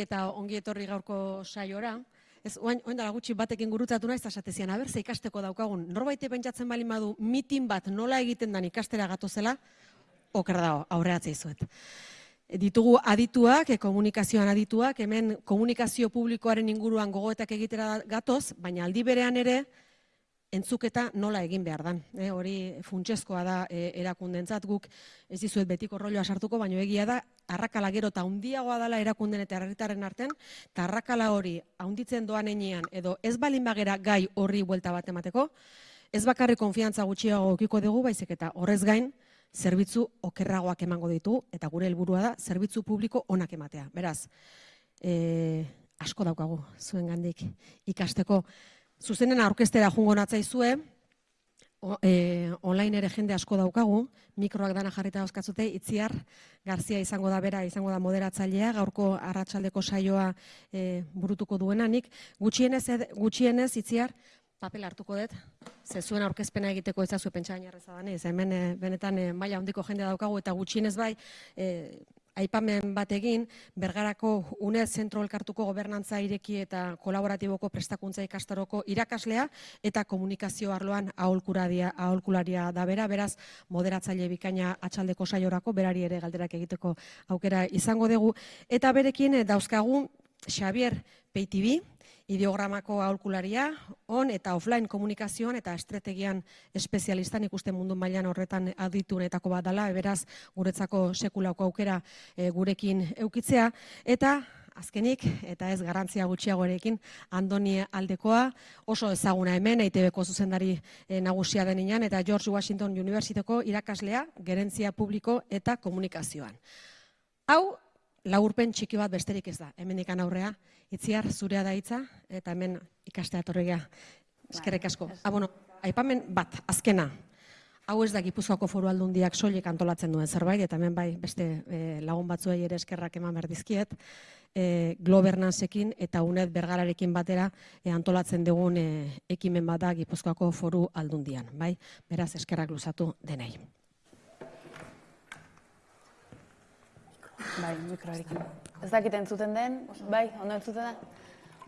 eta ongi etorri gaurko saiora. Ez, oain, oain dara gutxi batekin gurutzatu naiz, esatezian, aber, ze ikasteko daukagun. Norbaite pentsatzen bali badu mitin bat nola egiten dan ikastera gatozela, oker dago, aurreatzea izuet. Ditugu adituak, e, komunikazioan adituak, hemen komunikazio publikoaren inguruan gogoetak egitera gatoz, baina aldi berean ere, entzuketa nola egin behar dan. E, hori funtsezkoa da e, erakundentzat guk ez dizuet betiko rolloa sartuko, baina egia da arrakala gero eta handiagoa dela erakunden eta herritarren artean, eta arrakala hori haunditzen doan enean edo ez balin bagera gai horri buelta bat emateko, ez bakarri konfiantza gutxiago okiko dugu, baizik eta horrez gain, zerbitzu okerragoak emango ditu, eta gure helburua da, zerbitzu publiko onak ematea. Beraz, e, asko daukagu zuen gandik ikasteko, Zuzenen aurkestera jungo natzaizue, e, online ere jende asko daukagu, mikroak dana jarrita euskatzute, itziar, Garzia izango da bera, izango da moderatzailea, gaurko arratsaldeko saioa e, burutuko duenanik. Gutxienez, gutxienez itziar, papel hartuko dut, ze zuen aurkezpena egiteko ezazue pentsa gainarreza da, hemen e, benetan e, maila handiko jende daukagu, eta gutxienez bai, e, aipamen bat egin, bergarako UNED zentro elkartuko gobernantza ireki eta kolaboratiboko prestakuntza ikastaroko irakaslea eta komunikazio arloan aholkularia, aholkularia da bera, beraz moderatzaile bikaina atxaldeko saiorako, berari ere galderak egiteko aukera izango dugu. Eta berekin dauzkagu Xavier Peitibi, ideogramako aholkularia, on eta offline komunikazioan eta estrategian espezialistan ikusten mundu mailan horretan aditunetako bat dela, beraz guretzako sekulako aukera e, gurekin eukitzea, eta azkenik, eta ez garantzia gutxiago erekin, Andoni Aldekoa, oso ezaguna hemen, EITB-ko zuzendari e, nagusia deninan, eta George Washington Universiteko irakaslea, gerentzia publiko eta komunikazioan. Hau, laurpen txiki bat besterik ez da, hemen ikan aurrea, itziar zurea da hitza, eta hemen ikastea torregia, eskerrik asko. Ah, bueno, aipamen bat, azkena, hau ez da Gipuzkoako foru aldundiak soilik antolatzen duen zerbait, eta hemen bai beste e, lagun batzuei ere eskerrak eman berdizkiet, e, eh, Globernancekin eta UNED bergararekin batera e, antolatzen dugun e, ekimen bat da Gipuzkoako foru aldundian, bai? Beraz, eskerrak luzatu denei. Bai, mikroarekin. Ez dakit entzuten den, bai, ondo entzuten da?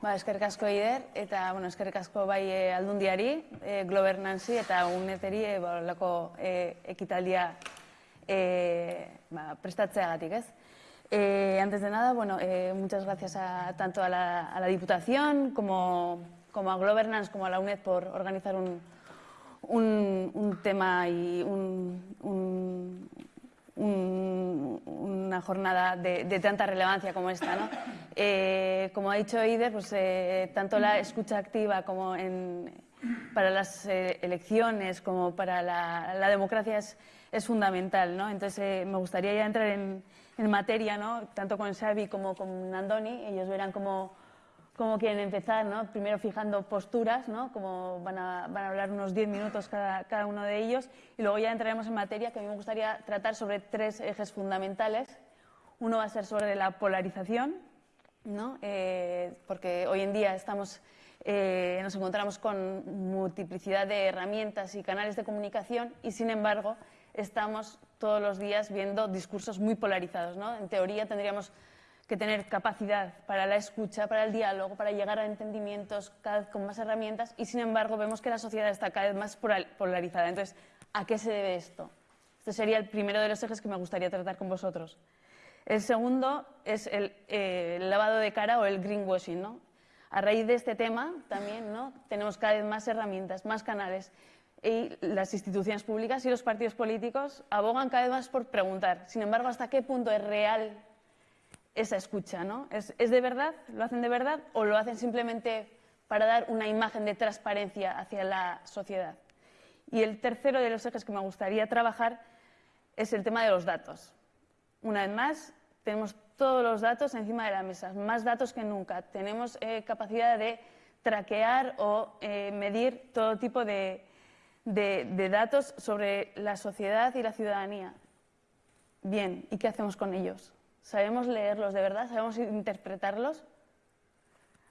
Ba, eskerrik asko ider, eta, bueno, eskerrik asko bai e, aldundiari, e, Globernanzi eta uneteri e, ba, lako e, ekitaldia e, ba, prestatzeagatik, ez? Eh, antes de nada, bueno, eh, muchas gracias a, tanto a la, a la Diputación como, como a Globernance como a la UNED por organizar un, un, un tema y un, un, una jornada de, tanta relevancia como esta. ¿no? Eh, como ha dicho Ider, pues, eh, tanto la escucha activa como en, para las eh, elecciones como para la, democracia es, es, fundamental. ¿no? Entonces me gustaría ya entrar en, en materia, ¿no? tanto con Xavi como con Andoni. Ellos verán cómo cómo quieren empezar, ¿no? Primero fijando posturas, ¿no? Como van a, van a hablar unos 10 minutos cada, cada, uno de ellos y luego ya entraremos en materia que a mí me gustaría tratar sobre tres ejes fundamentales. Uno va a ser sobre la polarización, ¿no? Eh, porque hoy en día estamos, eh, nos encontramos con multiplicidad de herramientas y canales de comunicación y sin embargo estamos todos los días viendo discursos muy polarizados, ¿no? En teoría tendríamos que tener capacidad para la escucha, para el diálogo, para llegar a entendimientos cada vez con más herramientas y sin embargo vemos que la sociedad está cada vez más polarizada. Entonces, ¿a qué se debe esto? Este sería el primero de los ejes que me gustaría tratar con vosotros. El segundo es el, eh, lavado de cara o el greenwashing. ¿no? A raíz de este tema también ¿no? tenemos cada vez más herramientas, más canales y las instituciones públicas y los partidos políticos abogan cada vez más por preguntar. Sin embargo, ¿hasta qué punto es real esa escucha, ¿no? ¿Es, de verdad? ¿Lo hacen de verdad? ¿O lo hacen simplemente para dar una imagen de transparencia hacia la sociedad? Y el tercero de los ejes que me gustaría trabajar es el tema de los datos. Una vez más, tenemos todos los datos encima de la mesa, más datos que nunca. Tenemos eh, capacidad de traquear o eh, medir todo tipo de, de datos sobre la sociedad y la ciudadanía. Bien, ¿y qué hacemos con ellos? ¿Sabemos leerlos de verdad? ¿Sabemos interpretarlos?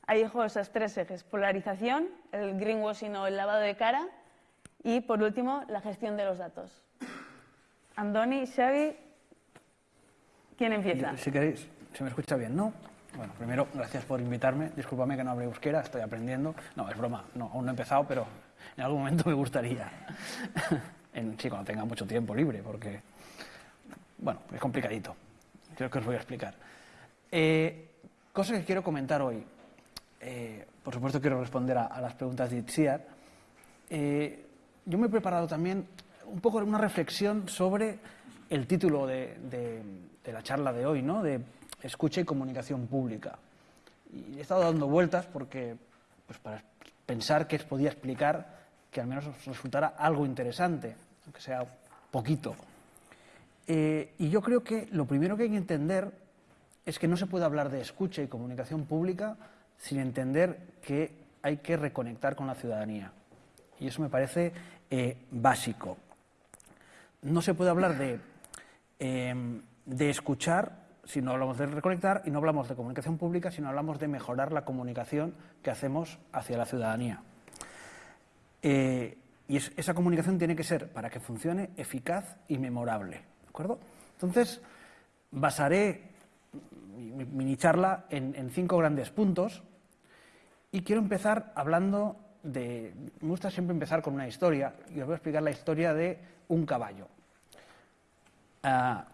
Ahí dejo esos tres ejes, polarización, el greenwashing o el lavado de cara y, por último, la gestión de los datos. Andoni, Xavi, ¿quién empieza? si queréis, se me escucha bien, ¿no? Bueno, primero, gracias por invitarme. Discúlpame que no hable euskera, estoy aprendiendo. No, es broma, no, aún no he empezado, pero en algún momento me gustaría. en, sí, cuando tenga mucho tiempo libre, porque, bueno, es complicadito. Creo que os voy a explicar. Eh, cosas que quiero comentar hoy. Eh, por supuesto, quiero responder a, las preguntas de Itziar. Eh, yo me he preparado también un poco una reflexión sobre el título de, de la charla de hoy, ¿no? De escucha y comunicación pública. Y he estado dando vueltas porque, pues para pensar que podía explicar que al menos resultara algo interesante, aunque sea poquito. Eh, y yo creo que lo primero que hay que entender es que no se puede hablar de escucha y comunicación pública sin entender que hay que reconectar con la ciudadanía. Y eso me parece eh, básico. No se puede hablar de, eh, de escuchar si no hablamos de reconectar y no hablamos de comunicación pública, sino hablamos de mejorar la comunicación que hacemos hacia la ciudadanía. Eh, y esa comunicación tiene que ser, para que funcione, eficaz y memorable. Entonces, basaré mi charla en, cinco grandes puntos y quiero empezar hablando de... Me gusta siempre empezar con una historia y os voy a explicar la historia de un caballo. Ah,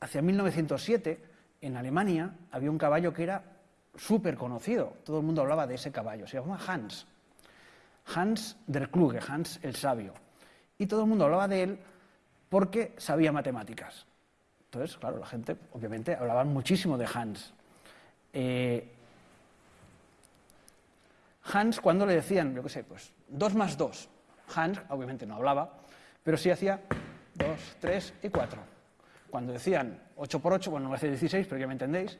hacia 1907, en Alemania, había un caballo que era súper conocido. Todo el mundo hablaba de ese caballo. Se llamaba Hans. Hans der Kluge, Hans el sabio. Y todo el mundo hablaba de él porque sabía matemáticas. Entonces, claro, la gente, obviamente, hablaba muchísimo de Hans. Eh, Hans, cuando le decían, yo qué sé, pues dos más dos, Hans, obviamente no hablaba, pero sí hacía dos, tres y cuatro. Cuando decían 8 por 8, bueno, no decir 16, pero ya me entendéis,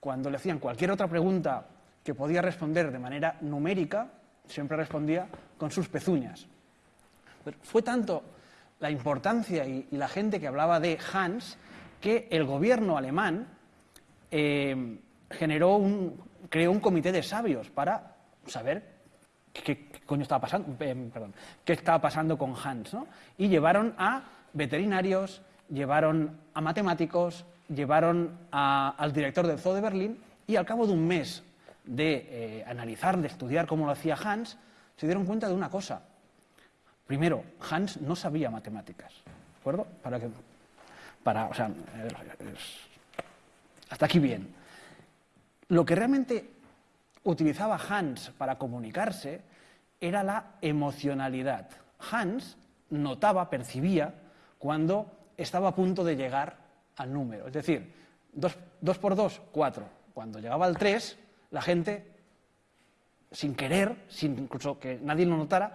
cuando le hacían cualquier otra pregunta que podía responder de manera numérica, siempre respondía con sus pezuñas. Pero fue tanto la importancia y, la gente que hablaba de Hans que el gobierno alemán eh, creó un comité de sabios para saber qué, coño estaba pasando, eh, qué estaba pasando con Hans, ¿no? Y llevaron a veterinarios, llevaron a matemáticos, llevaron al director del Zoo de Berlín y al cabo de un mes de eh, analizar, de estudiar cómo lo hacía Hans, se dieron cuenta de una cosa. Primero, Hans no sabía matemáticas, ¿de acuerdo? Para que, para, o sea, hasta aquí bien. Lo que realmente utilizaba Hans para comunicarse era la emocionalidad. Hans notaba, percibía, cuando estaba a punto de llegar al número. Es decir, 2 por 2, 4. Cuando llegaba al 3, la gente, sin querer, sin incluso que nadie lo notara,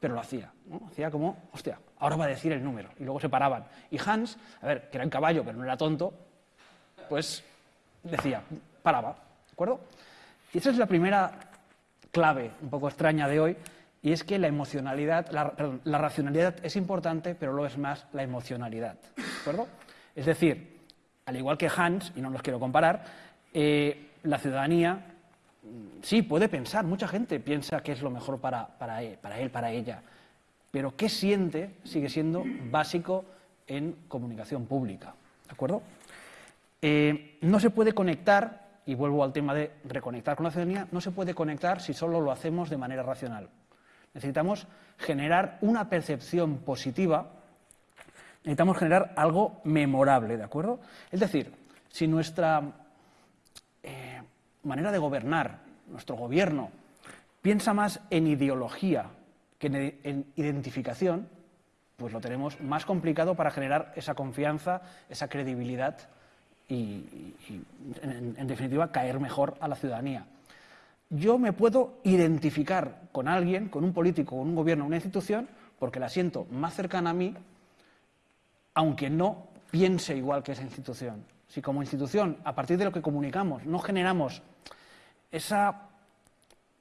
pero lo hacía. Hacía como, hostia, ahora va a decir el número. Y luego se paraban. Y Hans, a ver, que era un caballo, pero no era tonto, pues decía, paraba. ¿De acuerdo? Y esa es la primera clave un poco extraña de hoy, y es que la emocionalidad, la, racionalidad es importante, pero lo es más la emocionalidad. ¿De acuerdo? Es decir, al igual que Hans, y no los quiero comparar, eh, la ciudadanía sí puede pensar, mucha gente piensa que es lo mejor para, para, él, para ella, pero qué siente sigue siendo básico en comunicación pública. ¿De acuerdo? Eh, no se puede conectar, y vuelvo al tema de reconectar con la ciudadanía, no se puede conectar si solo lo hacemos de manera racional. Necesitamos generar una percepción positiva, necesitamos generar algo memorable, ¿de acuerdo? Es decir, si nuestra manera de gobernar, nuestro gobierno, piensa más en ideología que en, identificación, pues lo tenemos más complicado para generar esa confianza, esa credibilidad y, en definitiva, caer mejor a la ciudadanía yo me puedo identificar con alguien, con un político, con un gobierno, una institución, porque la siento más cercana a mí, aunque no piense igual que esa institución. Si como institución, a partir de lo que comunicamos, no generamos esa,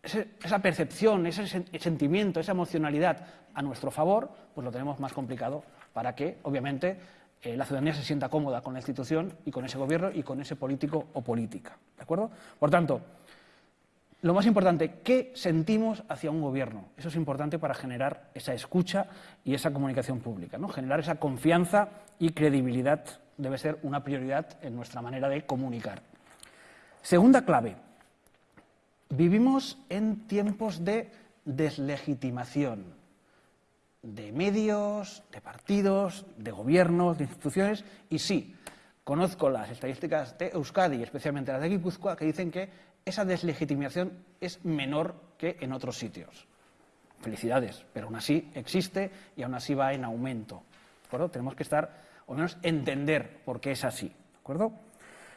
esa percepción, ese sentimiento, esa emocionalidad a nuestro favor, pues lo tenemos más complicado para que, obviamente, eh, la ciudadanía se sienta cómoda con la institución y con ese gobierno y con ese político o política. ¿De acuerdo? Por tanto, lo más importante, ¿qué sentimos hacia un gobierno? Eso es importante para generar esa escucha y esa comunicación pública. ¿no? Generar esa confianza y credibilidad debe ser una prioridad en nuestra manera de comunicar. Segunda clave. Vivimos en tiempos de deslegitimación de medios, de partidos, de gobiernos, de instituciones, y sí, conozco las estadísticas de Euskadi, especialmente las de Guipúzcoa, que dicen que esa deslegitimación es menor que en otros sitios. Felicidades, pero aún así existe y aún así va en aumento. ¿de acuerdo? Tenemos que estar, o menos entender por qué es así. ¿de acuerdo?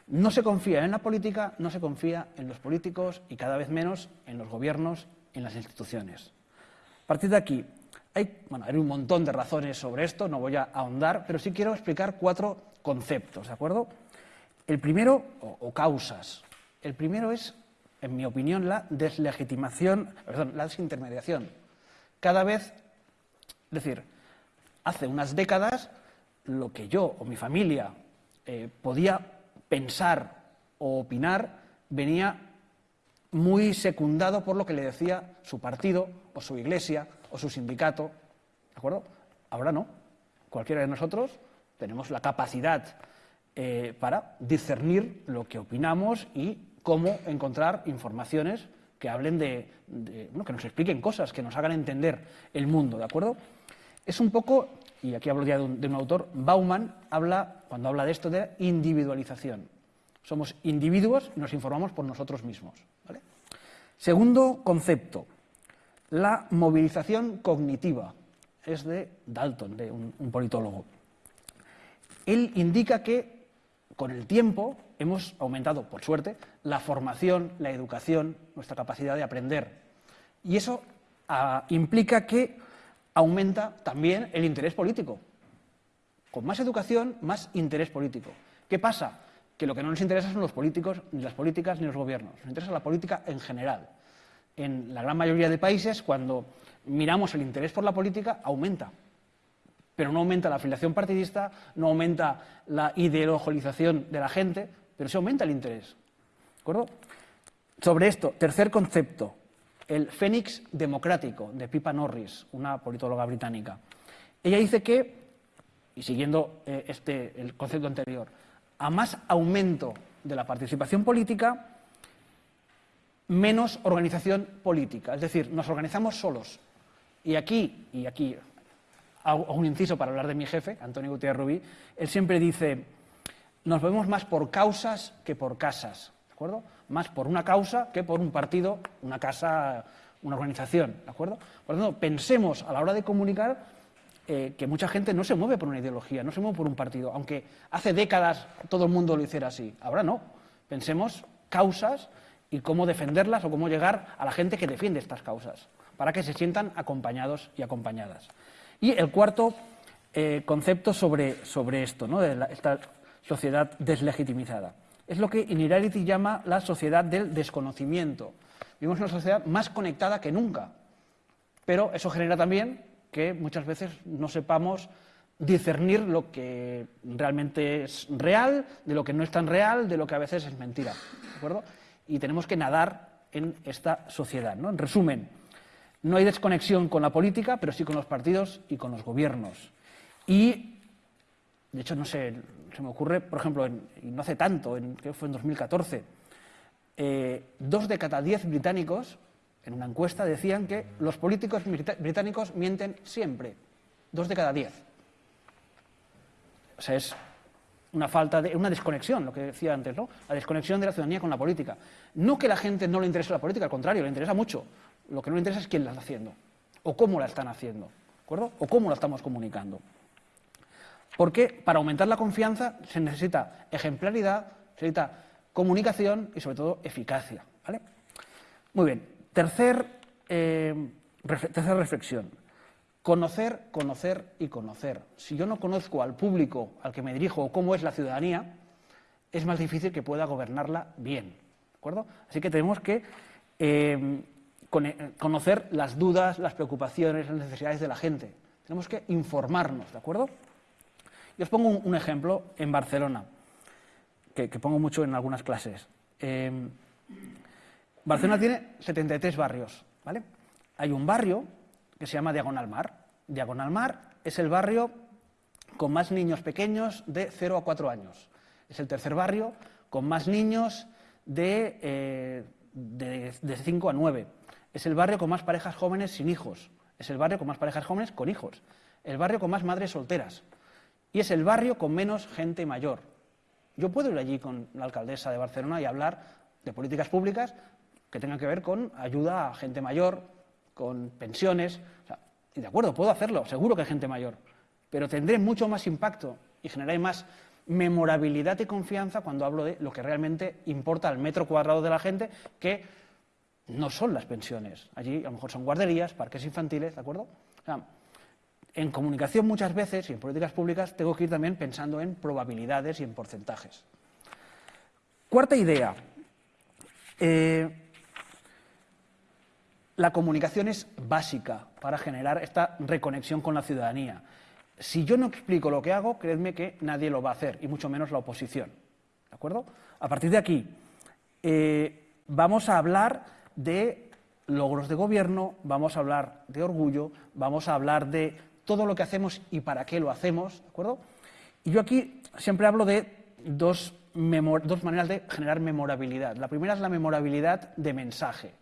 No se confía en la política, no se confía en los políticos y cada vez menos en los gobiernos, en las instituciones. A partir de aquí, hay, bueno, hay un montón de razones sobre esto, no voy a ahondar, pero sí quiero explicar cuatro conceptos, ¿de acuerdo? El primero, o, causas. El primero es, en mi opinión, la deslegitimación, perdón, la desintermediación. Cada vez, es decir, hace unas décadas, lo que yo o mi familia eh, podía pensar o opinar venía muy secundado por lo que le decía su partido o su iglesia o su sindicato. ¿De acuerdo? Ahora no. Cualquiera de nosotros tenemos la capacidad eh, para discernir lo que opinamos y cómo encontrar informaciones que hablen de, de bueno, que nos expliquen cosas, que nos hagan entender el mundo, ¿de acuerdo? Es un poco, y aquí hablo ya de un, autor, Bauman habla, cuando habla de esto, de individualización. Somos individuos y nos informamos por nosotros mismos. Segundo concepto, la movilización cognitiva. Es de Dalton, de un, un politólogo. Él indica que con el tiempo hemos aumentado, por suerte, la formación, la educación, nuestra capacidad de aprender. Y eso ah, implica que aumenta también el interés político. Con más educación, más interés político. ¿Qué pasa? Que lo que no nos interesa son los políticos, ni las políticas, ni los gobiernos. Nos interesa la política en general. En la gran mayoría de países, cuando miramos el interés por la política, aumenta pero no aumenta la afiliación partidista, no aumenta la ideologización de la gente, pero sí aumenta el interés. ¿De acuerdo? Sobre esto, tercer concepto, el fénix democrático de Pippa Norris, una politóloga británica. Ella dice que, y siguiendo eh, este, el concepto anterior, a más aumento de la participación política, menos organización política. Es decir, nos organizamos solos. Y aquí, y aquí hago un inciso para hablar de mi jefe, Antonio Gutiérrez Rubí, él siempre dice, nos vemos más por causas que por casas, ¿de acuerdo? Más por una causa que por un partido, una casa, una organización, ¿de acuerdo? Por lo tanto, pensemos a la hora de comunicar eh, que mucha gente no se mueve por una ideología, no se mueve por un partido, aunque hace décadas todo el mundo lo hiciera así, ahora no. Pensemos causas y cómo defenderlas o cómo llegar a la gente que defiende estas causas, para que se sientan acompañados y acompañadas. Y el cuarto eh, concepto sobre, sobre esto, ¿no? de la, esta sociedad deslegitimizada. Es lo que Inirarity llama la sociedad del desconocimiento. Vivimos una sociedad más conectada que nunca, pero eso genera también que muchas veces no sepamos discernir lo que realmente es real, de lo que no es tan real, de lo que a veces es mentira. ¿De acuerdo? Y tenemos que nadar en esta sociedad. ¿no? En resumen, no hay desconexión con la política, pero sí con los partidos y con los gobiernos. Y, de hecho, no sé, se me ocurre, por ejemplo, en, no hace tanto, en, creo que fue en 2014, eh, dos de cada diez británicos, en una encuesta, decían que los políticos británicos mienten siempre. Dos de cada diez. O sea, es una falta de una desconexión, lo que decía antes, ¿no? La desconexión de la ciudadanía con la política. No que la gente no le interese la política, al contrario, le interesa mucho. Lo que no le interesa es quién la está haciendo, o cómo la están haciendo, ¿de acuerdo? O cómo la estamos comunicando. Porque para aumentar la confianza se necesita ejemplaridad, se necesita comunicación y sobre todo eficacia. ¿vale? Muy bien. Tercer, eh, reflexión. Conocer, conocer y conocer. Si yo no conozco al público al que me dirijo o cómo es la ciudadanía, es más difícil que pueda gobernarla bien. ¿De acuerdo? Así que tenemos que eh, conocer las dudas, las preocupaciones, las necesidades de la gente. Tenemos que informarnos, ¿de acuerdo? Y os pongo un, ejemplo en Barcelona, que, pongo mucho en algunas clases. Eh, Barcelona tiene 73 barrios, ¿vale? Hay un barrio que se llama Diagonal Mar. Diagonal Mar es el barrio con más niños pequeños de 0 a 4 años. Es el tercer barrio con más niños de, eh, de, de 5 a 9. Es el barrio con más parejas jóvenes sin hijos. Es el barrio con más parejas jóvenes con hijos. El barrio con más madres solteras. Y es el barrio con menos gente mayor. Yo puedo ir allí con la alcaldesa de Barcelona y hablar de políticas públicas que tengan que ver con ayuda a gente mayor, con pensiones. De acuerdo, puedo hacerlo, seguro que hay gente mayor. Pero tendré mucho más impacto y generaré más memorabilidad y confianza cuando hablo de lo que realmente importa al metro cuadrado de la gente, que no son las pensiones. Allí a lo mejor son guarderías, parques infantiles, ¿de acuerdo? O sea, en comunicación muchas veces y en políticas públicas tengo que ir también pensando en probabilidades y en porcentajes. Cuarta idea. Eh, la comunicación es básica para generar esta reconexión con la ciudadanía. Si yo no explico lo que hago, creedme que nadie lo va a hacer, y mucho menos la oposición. ¿De acuerdo? A partir de aquí, eh, vamos a hablar de logros de gobierno, vamos a hablar de orgullo, vamos a hablar de todo lo que hacemos y para qué lo hacemos, ¿de acuerdo? Y yo aquí siempre hablo de dos, dos maneras de generar memorabilidad. La primera es la memorabilidad de mensaje.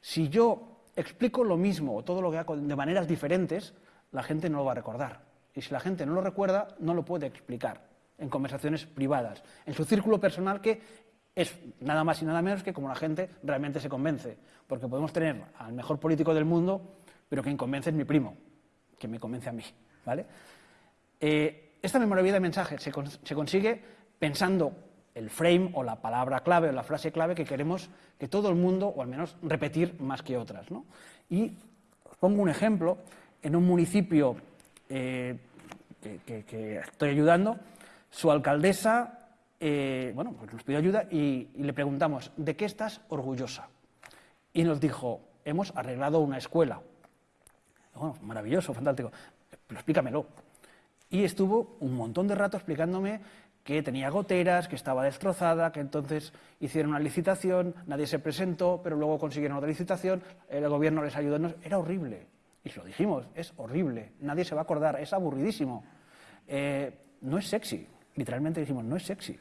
Si yo explico lo mismo o todo lo que hago de maneras diferentes, la gente no lo va a recordar. Y si la gente no lo recuerda, no lo puede explicar en conversaciones privadas, en su círculo personal que es nada más y nada menos que como la gente realmente se convence. Porque podemos tener al mejor político del mundo, pero quien convence es mi primo que me convence a mí. ¿vale? Eh, esta memorabilidad de mensaje se, consigue pensando el frame o la palabra clave o la frase clave que queremos que todo el mundo, o al menos repetir más que otras. ¿no? Y pongo un ejemplo, en un municipio eh, que, estoy ayudando, su alcaldesa eh, bueno, pues nos pidió ayuda y, y le preguntamos, ¿de qué estás orgullosa? Y nos dijo, hemos arreglado una escuela, bueno, maravilloso, fantástico, pero explícamelo. Y estuvo un montón de rato explicándome que tenía goteras, que estaba destrozada, que entonces hicieron una licitación, nadie se presentó, pero luego consiguieron otra licitación, el gobierno les ayudó. Era horrible. Y lo dijimos, es horrible, nadie se va a acordar, es aburridísimo. Eh, no es sexy, literalmente dijimos, no es sexy.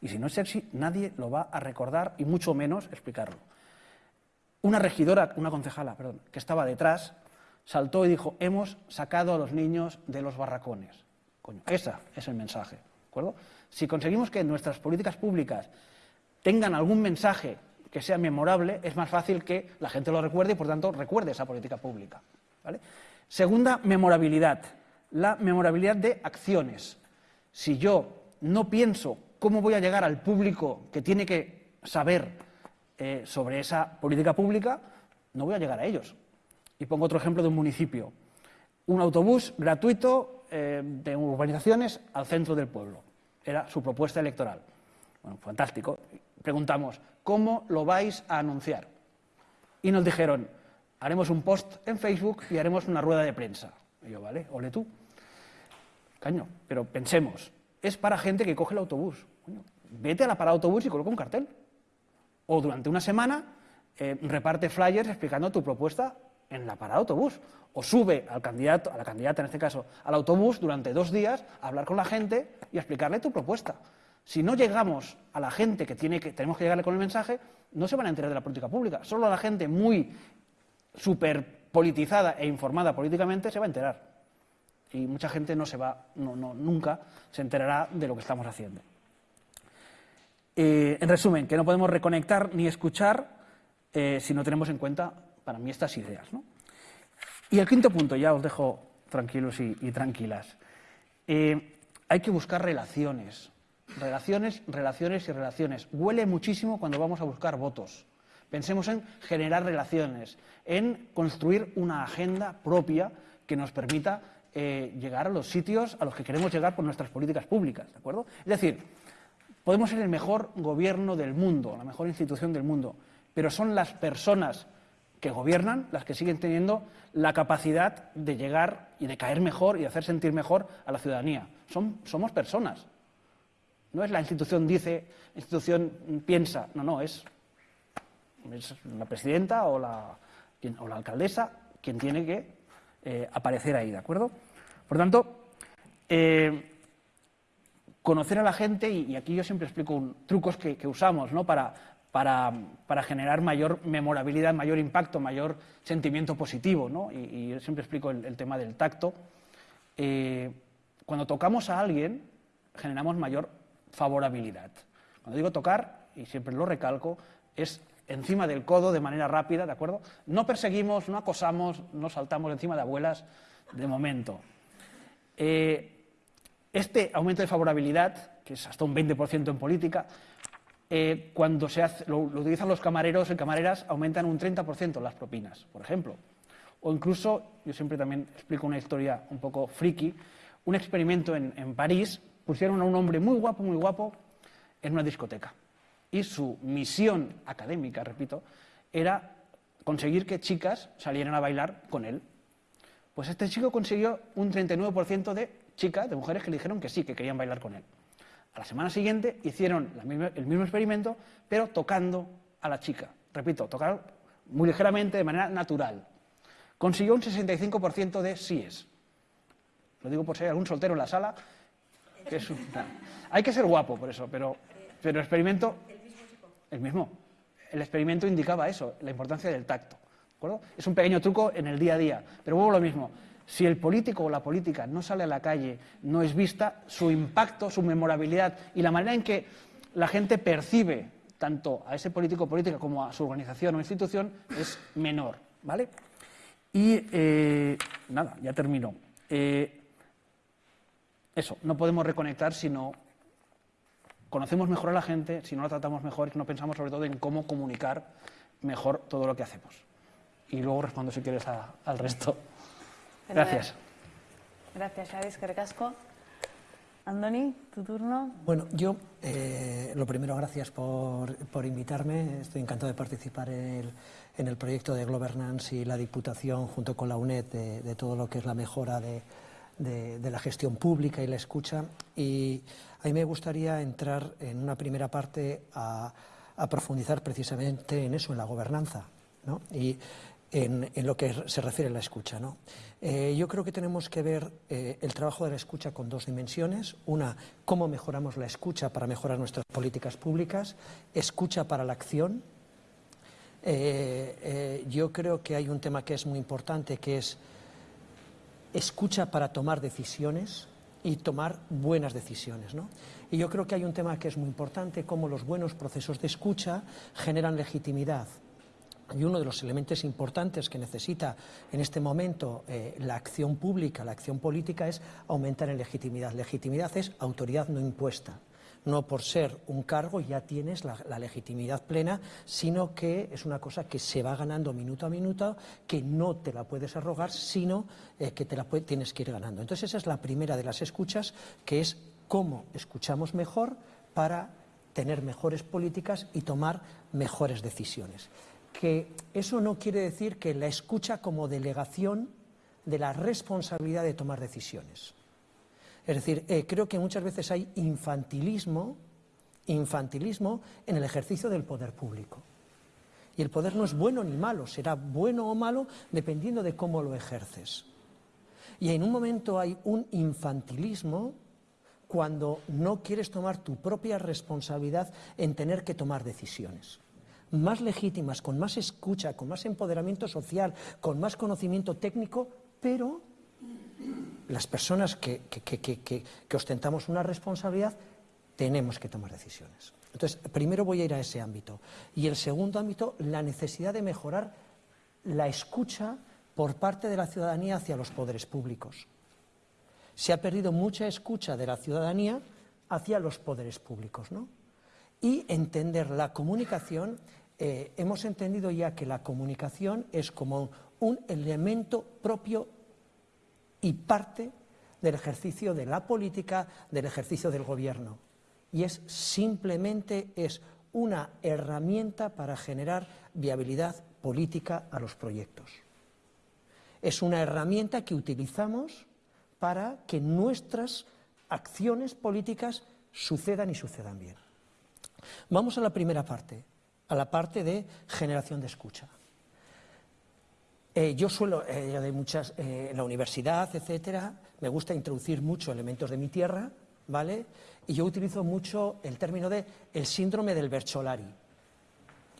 Y si no es sexy, nadie lo va a recordar y mucho menos explicarlo. Una regidora, una concejala, perdón, que estaba detrás, saltó y dijo, hemos sacado a los niños de los barracones. Coño, ese es el mensaje. ¿de acuerdo? Si conseguimos que nuestras políticas públicas tengan algún mensaje que sea memorable, es más fácil que la gente lo recuerde y, por tanto, recuerde esa política pública. ¿vale? Segunda, memorabilidad. La memorabilidad de acciones. Si yo no pienso cómo voy a llegar al público que tiene que saber eh, sobre esa política pública, no voy a llegar a ellos. Y pongo otro ejemplo de un municipio. Un autobús gratuito eh, de urbanizaciones al centro del pueblo. Era su propuesta electoral. Bueno, fantástico. Preguntamos, ¿cómo lo vais a anunciar? Y nos dijeron, haremos un post en Facebook y haremos una rueda de prensa. Y yo, vale, ole tú. Caño, pero pensemos, es para gente que coge el autobús. vete a la parada autobús y coloca un cartel. O durante una semana eh, reparte flyers explicando tu propuesta en la parada de autobús. O sube al candidato, a la candidata en este caso, al autobús durante dos días a hablar con la gente y a explicarle tu propuesta. Si no llegamos a la gente que, tiene que tenemos que llegarle con el mensaje, no se van a enterar de la política pública. Solo a la gente muy súper politizada e informada políticamente se va a enterar. Y mucha gente no se va, no, no, nunca se enterará de lo que estamos haciendo. Eh, en resumen, que no podemos reconectar ni escuchar eh, si no tenemos en cuenta para mí estas ideas. ¿no? Y el quinto punto, ya os dejo tranquilos y, tranquilas. Eh, hay que buscar relaciones. Relaciones, relaciones y relaciones. Huele muchísimo cuando vamos a buscar votos. Pensemos en generar relaciones, en construir una agenda propia que nos permita eh, llegar a los sitios a los que queremos llegar por nuestras políticas públicas. ¿De acuerdo? Es decir, podemos ser el mejor gobierno del mundo, la mejor institución del mundo, pero son las personas que gobiernan las que siguen teniendo la capacidad de llegar y de caer mejor y de hacer sentir mejor a la ciudadanía. Son, somos personas. No es la institución dice, la institución piensa. No, no, es, es la presidenta o la, o la, alcaldesa quien tiene que eh, aparecer ahí, ¿de acuerdo? Por tanto, eh, conocer a la gente, y, aquí yo siempre explico un, trucos que, que usamos ¿no? para para, para, generar mayor memorabilidad, mayor impacto, mayor sentimiento positivo. ¿no? Y, y, siempre explico el, el tema del tacto. Eh, cuando tocamos a alguien, generamos mayor favorabilidad. Cuando digo tocar, y siempre lo recalco, es encima del codo de manera rápida, ¿de acuerdo? No perseguimos, no acosamos, no saltamos encima de abuelas de momento. Eh, este aumento de favorabilidad, que es hasta un 20% en política, eh, cuando se lo, utilizan los camareros y camareras, aumentan un 30% las propinas, por ejemplo. O incluso, yo siempre también explico una historia un poco friki, un experimento en, en París, pusieron a un hombre muy guapo, muy guapo, en una discoteca. Y su misión académica, repito, era conseguir que chicas salieran a bailar con él. Pues este chico consiguió un 39% de chicas, de mujeres que le dijeron que sí, que querían bailar con él. A la semana siguiente hicieron misma, el mismo experimento, pero tocando a la chica. Repito, tocar muy ligeramente, de manera natural. Consiguió un 65% de síes. Lo digo por si hay algún soltero en la sala. Que es un, hay que ser guapo por eso, pero, pero el experimento... El mismo. El experimento indicaba eso, la importancia del tacto. ¿de acuerdo? Es un pequeño truco en el día a día, pero a lo mismo. Si el político o la política no sale a la calle, no es vista, su impacto, su memorabilidad y la manera en que la gente percibe tanto a ese político o política como a su organización o institución es menor. ¿vale? Y eh, nada, ya termino. Eh, eso, no podemos reconectar si no conocemos mejor a la gente, si no la tratamos mejor, si no pensamos sobre todo en cómo comunicar mejor todo lo que hacemos. Y luego respondo si quieres al resto. Gracias. Gracias, Xavi, que recasco. Andoni, tu turno. Bueno, yo, eh, lo primero, gracias por, por, invitarme. Estoy encantado de participar en el, en el, proyecto de Governance y la Diputación, junto con la UNED, de, de todo lo que es la mejora de, de, de, la gestión pública y la escucha. Y a mí me gustaría entrar en una primera parte a, a profundizar precisamente en eso, en la gobernanza. ¿no? Y en, lo que se refiere a la escucha. ¿no? Eh, yo creo que tenemos que ver eh, el trabajo de la escucha con dos dimensiones. Una, cómo mejoramos la escucha para mejorar nuestras políticas públicas, escucha para la acción. Eh, yo creo que hay un tema que es muy importante, que es escucha para tomar decisiones y tomar buenas decisiones. ¿no? Y yo creo que hay un tema que es muy importante, cómo los buenos procesos de escucha generan legitimidad. Y uno de los elementos importantes que necesita en este momento eh, la acción pública, la acción política, es aumentar en legitimidad. Legitimidad es autoridad no impuesta. No por ser un cargo ya tienes la, legitimidad plena, sino que es una cosa que se va ganando minuto a minuto, que no te la puedes arrogar, sino eh, que te la tienes que ir ganando. Entonces esa es la primera de las escuchas, que es cómo escuchamos mejor para tener mejores políticas y tomar mejores decisiones que eso no quiere decir que la escucha como delegación de la responsabilidad de tomar decisiones. Es decir, eh, creo que muchas veces hay infantilismo, infantilismo en el ejercicio del poder público. Y el poder no es bueno ni malo, será bueno o malo dependiendo de cómo lo ejerces. Y en un momento hay un infantilismo cuando no quieres tomar tu propia responsabilidad en tener que tomar decisiones más legítimas, con más escucha, con más empoderamiento social, con más conocimiento técnico, pero las personas que, que, que, que, ostentamos una responsabilidad tenemos que tomar decisiones. Entonces, primero voy a ir a ese ámbito. Y el segundo ámbito, la necesidad de mejorar la escucha por parte de la ciudadanía hacia los poderes públicos. Se ha perdido mucha escucha de la ciudadanía hacia los poderes públicos, ¿no? Y entender la comunicación eh, hemos entendido ya que la comunicación es como un elemento propio y parte del ejercicio de la política, del ejercicio del gobierno. Y es simplemente es una herramienta para generar viabilidad política a los proyectos. Es una herramienta que utilizamos para que nuestras acciones políticas sucedan y sucedan bien. Vamos a la primera parte, a la parte de generación de escucha. Eh, yo suelo, eh, de muchas, eh, en la universidad, etcétera, me gusta introducir mucho elementos de mi tierra, ¿vale? Y yo utilizo mucho el término de el síndrome del Bercholari.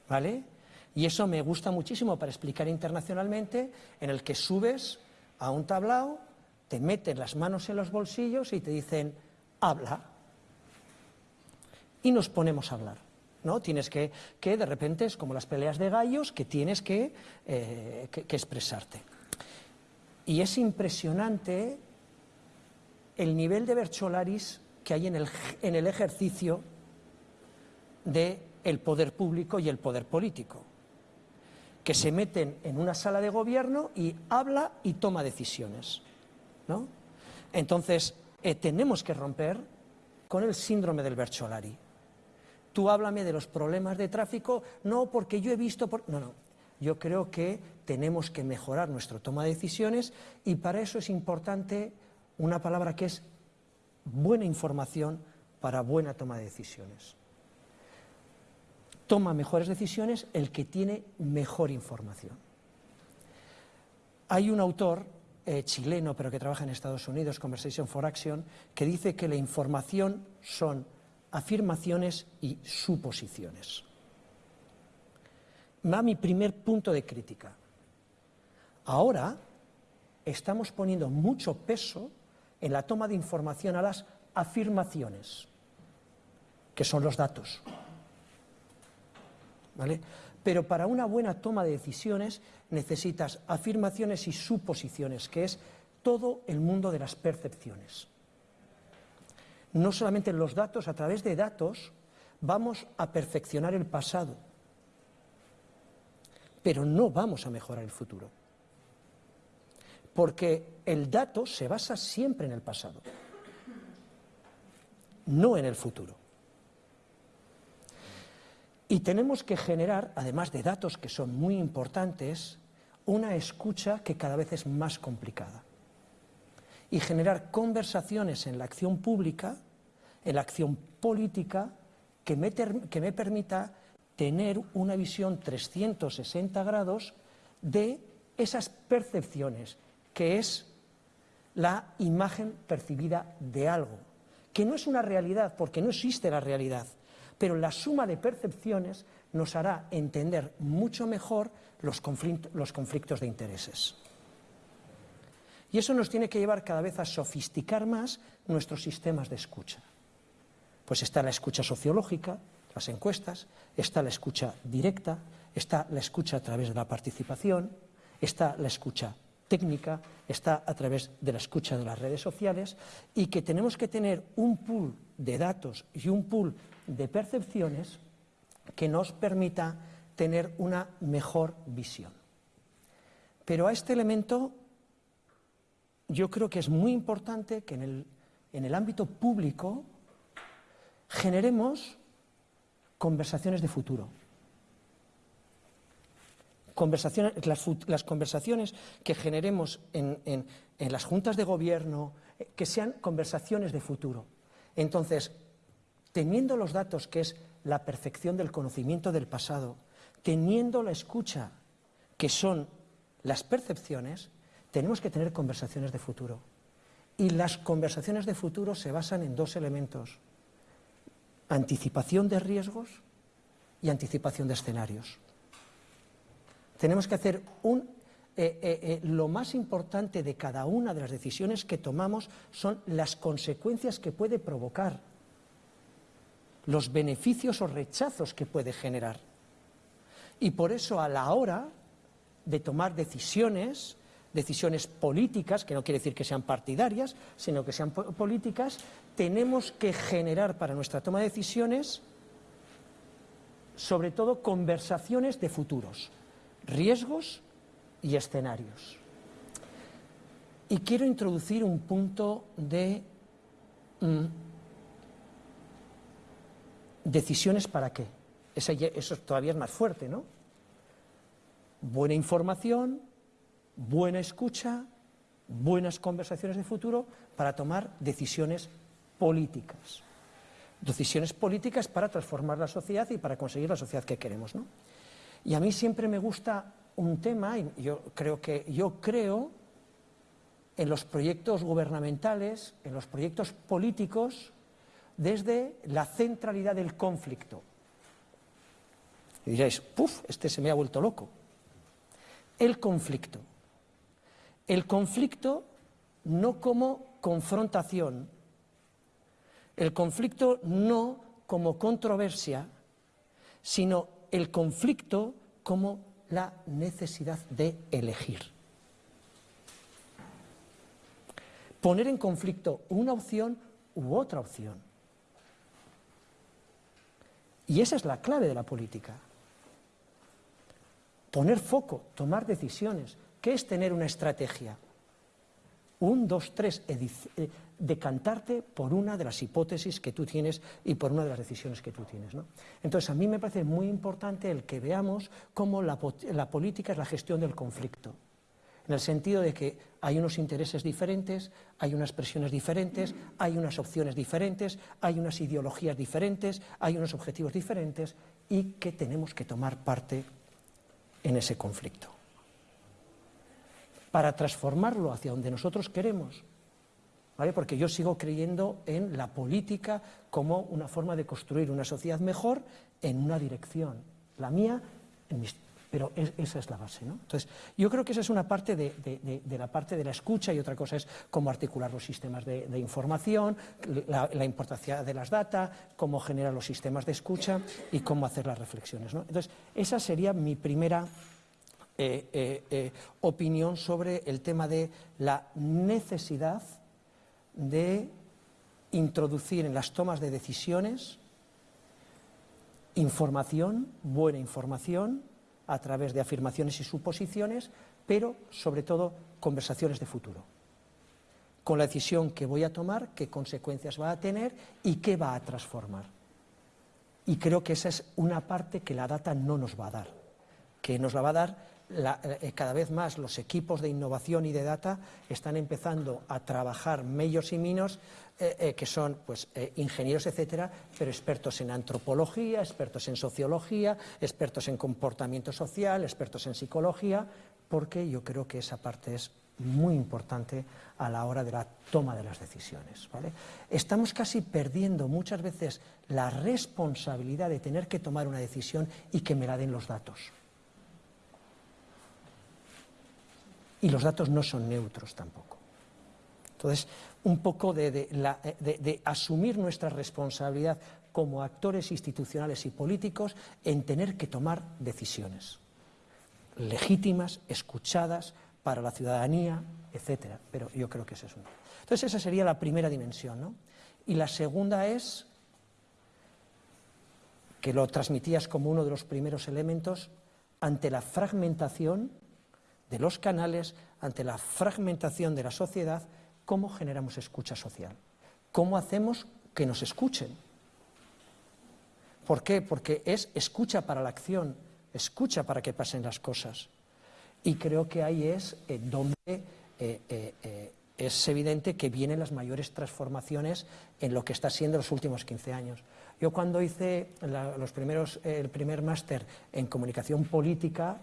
¿vale? Y eso me gusta muchísimo para explicar internacionalmente, en el que subes a un tablao, te meten las manos en los bolsillos y te dicen, habla. Y nos ponemos a hablar. ¿No? Tienes que, que de repente es como las peleas de gallos, que tienes que, eh, que, que expresarte. Y es impresionante el nivel de Bercholaris que hay en el, en el ejercicio del el poder público y el poder político, que se meten en una sala de gobierno y habla y toma decisiones. ¿no? Entonces, eh, tenemos que romper con el síndrome del Bercholari. Tú háblame de los problemas de tráfico, no porque yo he visto... No, no. Yo creo que tenemos que mejorar nuestra toma de decisiones y para eso es importante una palabra que es buena información para buena toma de decisiones. Toma mejores decisiones el que tiene mejor información. Hay un autor eh, chileno, pero que trabaja en Estados Unidos, Conversation for Action, que dice que la información son afirmaciones y suposiciones. Va mi primer punto de crítica. Ahora estamos poniendo mucho peso en la toma de información a las afirmaciones, que son los datos. ¿Vale? Pero para una buena toma de decisiones necesitas afirmaciones y suposiciones, que es todo el mundo de las percepciones. No solamente los datos, a través de datos vamos a perfeccionar el pasado, pero no vamos a mejorar el futuro porque el dato se basa siempre en el pasado, no en el futuro. Y tenemos que generar, además de datos que son muy importantes, una escucha que cada vez es más complicada. Y generar conversaciones en la acción pública, en la acción política, que me, que me permita tener una visión 360 grados de esas percepciones, que es la imagen percibida de algo, que no es una realidad, porque no existe la realidad, pero la suma de percepciones nos hará entender mucho mejor los, conflictos de intereses. Y eso nos tiene que llevar cada vez a sofisticar más nuestros sistemas de escucha. Pues está la escucha sociológica, las encuestas, está la escucha directa, está la escucha a través de la participación, está la escucha técnica está a través de la escucha de las redes sociales y que tenemos que tener un pool de datos y un pool de percepciones que nos permita tener una mejor visión. Pero a este elemento yo creo que es muy importante que en el, en ámbito público generemos conversaciones de futuro conversaciones, las, conversaciones que generemos en, las juntas de gobierno, eh, que sean conversaciones de futuro. Entonces, teniendo los datos, que es la perfección del conocimiento del pasado, teniendo la escucha, que son las percepciones, tenemos que tener conversaciones de futuro. Y las conversaciones de futuro se basan en dos elementos, anticipación de riesgos y anticipación de escenarios. Tenemos que hacer un, eh, eh, eh, lo más importante de cada una de las decisiones que tomamos son las consecuencias que puede provocar, los beneficios o rechazos que puede generar. Y por eso a la hora de tomar decisiones, decisiones políticas, que no quiere decir que sean partidarias, sino que sean políticas, tenemos que generar para nuestra toma de decisiones, sobre todo, conversaciones de futuros riesgos y escenarios. Y quiero introducir un punto de mm, decisiones para qué. eso todavía es más fuerte, ¿no? Buena información, buena escucha, buenas conversaciones de futuro para tomar decisiones políticas. Decisiones políticas para transformar la sociedad y para conseguir la sociedad que queremos, ¿no? Y a mí siempre me gusta un tema, y yo creo que yo creo en los proyectos gubernamentales, en los proyectos políticos, desde la centralidad del conflicto. Y diréis, puf, este se me ha vuelto loco. El conflicto. El conflicto no como confrontación, el conflicto no como controversia, sino el conflicto como la necesidad de elegir. Poner en conflicto una opción u otra opción. Y esa es la clave de la política. Poner foco, tomar decisiones. ¿Qué es tener una estrategia? Un, dos, tres, eh, decantarte por una de las hipótesis que tú tienes y por una de las decisiones que tú tienes. Entonces, a mí me parece muy importante el que veamos cómo la, la política es la gestión del conflicto en el sentido de que hay unos intereses diferentes, hay unas presiones diferentes, hay unas opciones diferentes, hay unas ideologías diferentes, hay unos objetivos diferentes y que tenemos que tomar parte en ese conflicto. Para transformarlo hacia donde nosotros queremos, porque yo sigo creyendo en la política como una forma de construir una sociedad mejor en una dirección, la mía, pero esa es la base. ¿no? Entonces, yo creo que esa es una parte de, la parte de la escucha y otra cosa es cómo articular los sistemas de, información, la, importancia de las data, cómo generar los sistemas de escucha y cómo hacer las reflexiones. Entonces, esa sería mi primera eh, eh, eh, opinión sobre el tema de la necesidad de introducir en las tomas de decisiones información, buena información, a través de afirmaciones y suposiciones, pero sobre todo conversaciones de futuro. Con la decisión que voy a tomar, qué consecuencias va a tener y qué va a transformar. Y creo que esa es una parte que la data no nos va a dar, que nos la va a dar eh, cada vez más los equipos de innovación y de data están empezando a trabajar medios y minos eh, eh, que son pues, ingenieros, etcétera, pero expertos en antropología, expertos en sociología, expertos en comportamiento social, expertos en psicología, porque yo creo que esa parte es muy importante a la hora de la toma de las decisiones. Estamos casi perdiendo muchas veces la responsabilidad de tener que tomar una decisión y que me la den los datos. Y los datos no son neutros tampoco. Entonces, un poco de, asumir nuestra responsabilidad como actores institucionales y políticos en tener que tomar decisiones legítimas, escuchadas para la ciudadanía, etcétera. Pero yo creo que ese es uno. Entonces, esa sería la primera dimensión. ¿no? Y la segunda es que lo transmitías como uno de los primeros elementos ante la fragmentación de los canales, ante la fragmentación de la sociedad, ¿Cómo generamos escucha social? ¿Cómo hacemos que nos escuchen? ¿Por qué? Porque es escucha para la acción, escucha para que pasen las cosas. Y creo que ahí es eh, donde eh, eh, es evidente que vienen las mayores transformaciones en lo que está siendo los últimos 15 años. Yo cuando hice los primeros, el primer máster en comunicación política,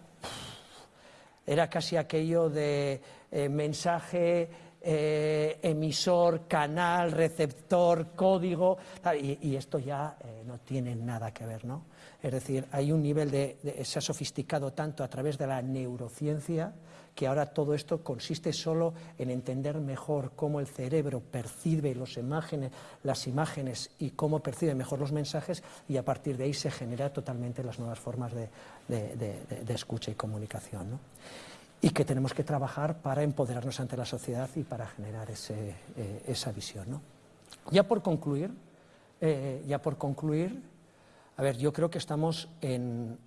era casi aquello de mensaje eh, emisor, canal, receptor, código, y, esto ya eh, no tiene nada que ver, ¿no? Es decir, hay un nivel de, se ha sofisticado tanto a través de la neurociencia que ahora todo esto consiste solo en entender mejor cómo el cerebro percibe los imágenes, las imágenes y cómo percibe mejor los mensajes y a partir de ahí se genera totalmente las nuevas formas de, de escucha y comunicación. ¿no? y que tenemos que trabajar para empoderarnos ante la sociedad y para generar ese, eh, esa visión. Ya por concluir, eh, ya por concluir, a ver, yo creo que estamos en,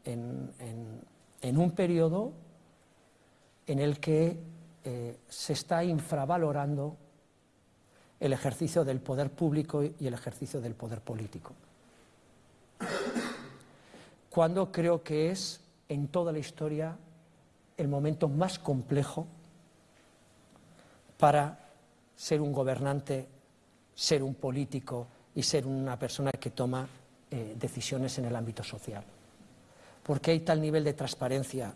un periodo en el que eh, se está infravalorando el ejercicio del poder público y el ejercicio del poder político. Cuando creo que es en toda la historia el momento más complejo para ser un gobernante, ser un político y ser una persona que toma eh, decisiones en el ámbito social. Porque hay tal nivel de transparencia,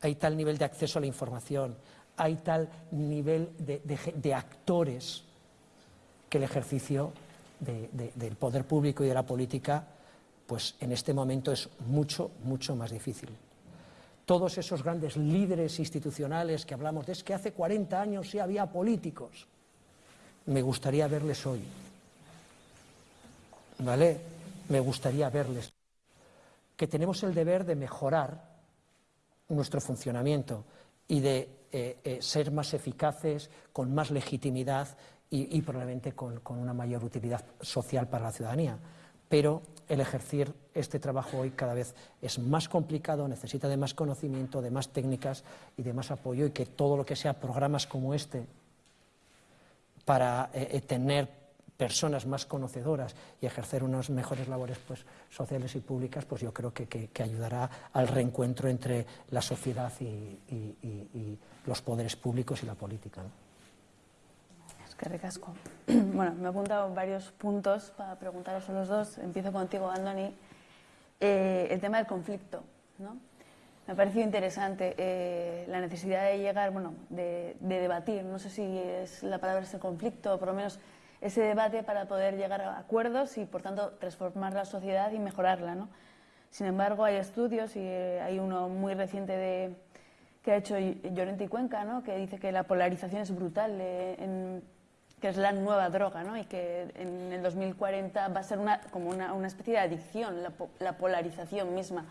hay tal nivel de acceso a la información, hay tal nivel de, actores que el ejercicio del poder público y de la política pues en este momento es mucho, mucho más difícil. Todos esos grandes líderes institucionales que hablamos de es que hace 40 años sí había políticos. Me gustaría verles hoy. ¿Vale? Me gustaría verles. Que tenemos el deber de mejorar nuestro funcionamiento y de eh, eh, ser más eficaces, con más legitimidad y, probablemente con, una mayor utilidad social para la ciudadanía. Pero el ejercer este trabajo hoy cada vez es más complicado, necesita de más conocimiento, de más técnicas y de más apoyo y que todo lo que sea programas como este para eh, tener personas más conocedoras y ejercer unas mejores labores pues, sociales y públicas, pues yo creo que, ayudará al reencuentro entre la sociedad y, los poderes públicos y la política. Que recasco. Bueno, me he apuntado varios puntos para preguntaros a los dos. Empiezo contigo, Andoni. Eh, el tema del conflicto. ¿no? Me ha parecido interesante eh, la necesidad de llegar, bueno, de, de, debatir. No sé si es la palabra es el conflicto, o por lo menos ese debate para poder llegar a acuerdos y, por tanto, transformar la sociedad y mejorarla. ¿no? Sin embargo, hay estudios y eh, hay uno muy reciente de, que ha hecho Llorente y Cuenca, ¿no? que dice que la polarización es brutal, eh, que es la nueva droga ¿no? y que en el 2040 va a ser una, como una, especie de adicción, la, la, polarización misma.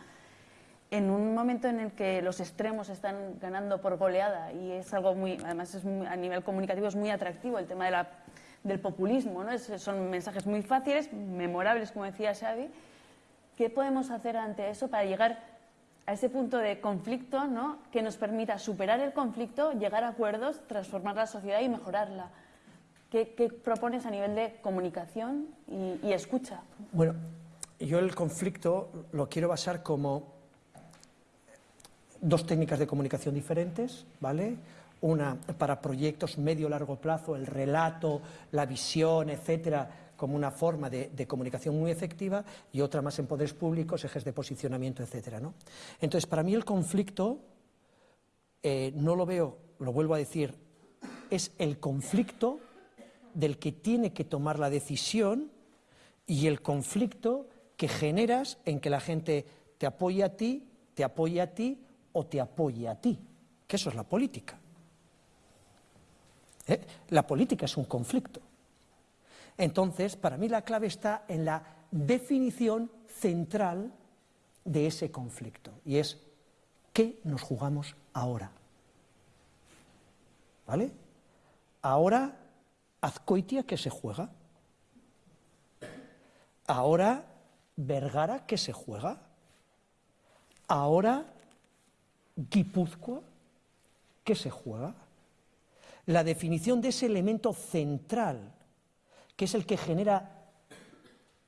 En un momento en el que los extremos están ganando por goleada y es algo muy, además es a nivel comunicativo es muy atractivo el tema de la del populismo. ¿no? son mensajes muy fáciles, memorables, como decía Xavi. ¿Qué podemos hacer ante eso para llegar a ese punto de conflicto ¿no? que nos permita superar el conflicto, llegar a acuerdos, transformar la sociedad y mejorarla? ¿Qué, propones a nivel de comunicación y, escucha? Bueno, yo el conflicto lo quiero basar como dos técnicas de comunicación diferentes, ¿vale? una para proyectos medio-largo plazo, el relato, la visión, etcétera, como una forma de, comunicación muy efectiva, y otra más en poderes públicos, ejes de posicionamiento, etcétera. ¿no? Entonces, para mí el conflicto, eh, no lo veo, lo vuelvo a decir, es el conflicto del que tiene que tomar la decisión y el conflicto que generas en que la gente te apoye a ti, te apoye a ti o te apoye a ti, que eso es la política. ¿Eh? La política es un conflicto. Entonces, para mí la clave está en la definición central de ese conflicto, y es ¿qué nos jugamos ahora? ¿Vale? Ahora, Azcoitia, ¿qué se juega? Ahora, Vergara, ¿qué se juega? Ahora, Guipúzcoa, ¿qué se juega? la definición de ese elemento central, que es el que genera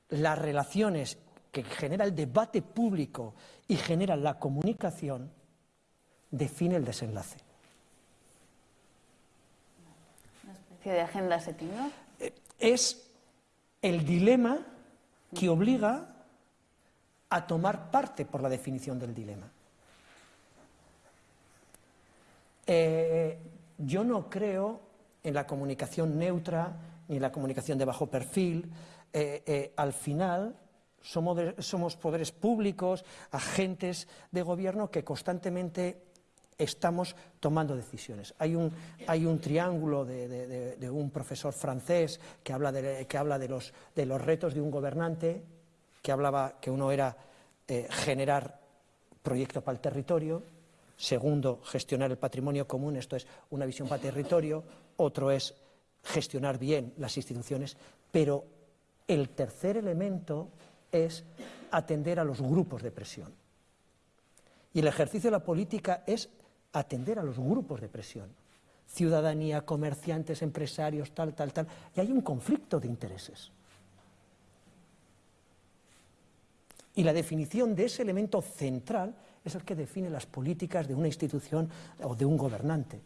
las relaciones, que genera el debate público y genera la comunicación, define el desenlace. Una especie de agenda eh, Es el dilema que obliga a tomar parte por la definición del dilema. Eh, yo no creo en la comunicación neutra ni en la comunicación de bajo perfil. Eh, eh, al final somos, poderes públicos, agentes de gobierno que constantemente estamos tomando decisiones. Hay un, triángulo de, un profesor francés que habla, de, los, retos de un gobernante, que hablaba que uno era eh, generar proyecto para el territorio, Segundo, gestionar el patrimonio común, esto es una visión para territorio. Otro es gestionar bien las instituciones. Pero el tercer elemento es atender a los grupos de presión. Y el ejercicio de la política es atender a los grupos de presión. Ciudadanía, comerciantes, empresarios, tal, tal, tal. Y hay un conflicto de intereses. Y la definición de ese elemento central es el que define las políticas de una institución o de un gobernante.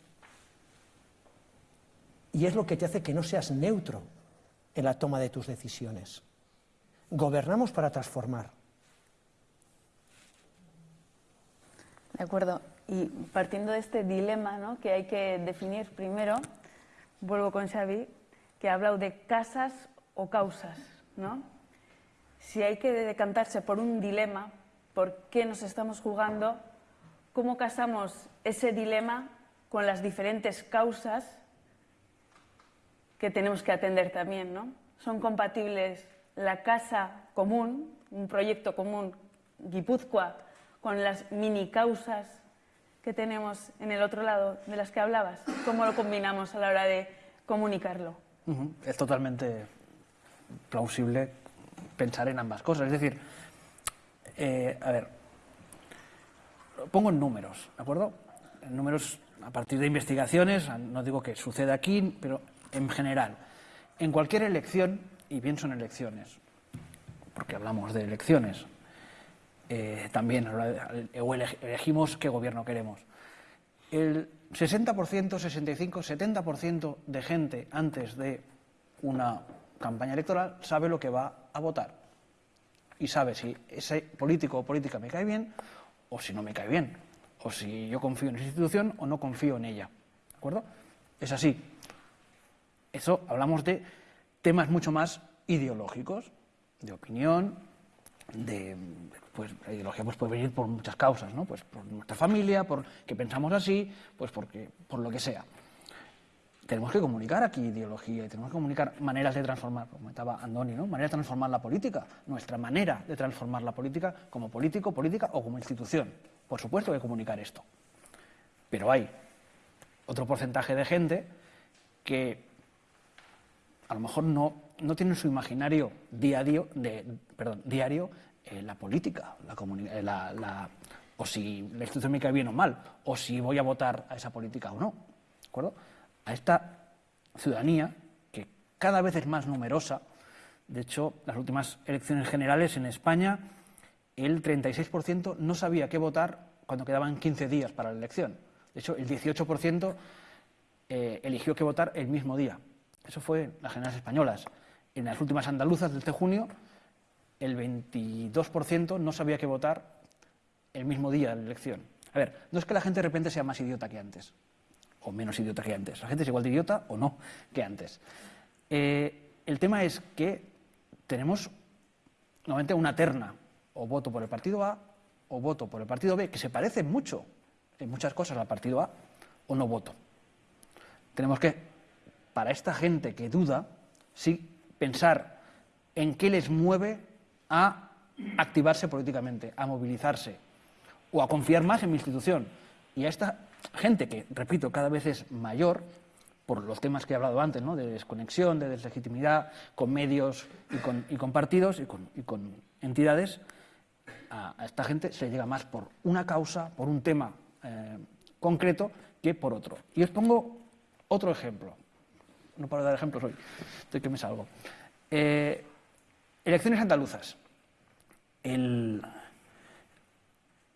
Y es lo que te hace que no seas neutro en la toma de tus decisiones. Gobernamos para transformar. De acuerdo. Y partiendo de este dilema ¿no? que hay que definir primero, vuelvo con Xavi, que ha hablado de casas o causas. ¿no? si hay que decantarse por un dilema, por qué nos estamos jugando, cómo casamos ese dilema con las diferentes causas que tenemos que atender también, ¿no? Son compatibles la casa común, un proyecto común, Guipúzcoa, con las mini causas que tenemos en el otro lado de las que hablabas. ¿Cómo lo combinamos a la hora de comunicarlo? Es totalmente plausible pensar en ambas cosas. Es decir, eh, a ver, lo pongo en números, ¿de acuerdo? En números a partir de investigaciones, no digo que suceda aquí, pero en general. En cualquier elección, y pienso en elecciones, porque hablamos de elecciones, eh, también ele- elegimos qué gobierno queremos. El 60%, 65, 70% de gente antes de una campaña electoral sabe lo que va a votar y sabe si ese político o política me cae bien o si no me cae bien, o si yo confío en esa institución o no confío en ella. ¿De acuerdo? Es así. Eso hablamos de temas mucho más ideológicos, de opinión, de pues la ideología pues puede venir por muchas causas, ¿no? Pues por nuestra familia, por que pensamos así, pues porque por lo que sea. Tenemos que comunicar aquí ideología y tenemos que comunicar maneras de transformar, como comentaba Andoni, ¿no? Maneras de transformar la política, nuestra manera de transformar la política como político, política o como institución. Por supuesto que hay que comunicar esto. Pero hay otro porcentaje de gente que a lo mejor no, no tiene en su imaginario diario, de, perdón, diario eh, la política, eh, la- la- o si la institución me cae bien o mal, o si voy a votar a esa política o no. ¿De acuerdo? A esta ciudadanía, que cada vez es más numerosa, de hecho, las últimas elecciones generales en España, el 36% no sabía qué votar cuando quedaban 15 días para la elección. De hecho, el 18% eh, eligió qué votar el mismo día. Eso fue en las generales españolas. En las últimas andaluzas de este junio, el 22% no sabía qué votar el mismo día de la elección. A ver, no es que la gente de repente sea más idiota que antes, o menos idiota que antes. La gente es igual de idiota o no que antes. Eh, el tema es que tenemos normalmente una terna, o voto por el partido A o voto por el partido B, que se parecen mucho en muchas cosas al partido A, o no voto. Tenemos que, para esta gente que duda, sí pensar en qué les mueve a activarse políticamente, a movilizarse o a confiar más en mi institución. Y a esta gente que, repito, cada vez es mayor, por los temas que he hablado antes, ¿no? de desconexión, de deslegitimidad, con medios y con, y con partidos y con, y con entidades, a, esta gente se le llega más por una causa, por un tema eh, concreto, que por otro. Y os pongo otro ejemplo. No paro de dar ejemplos hoy, estoy que me salgo. Eh, elecciones andaluzas. El-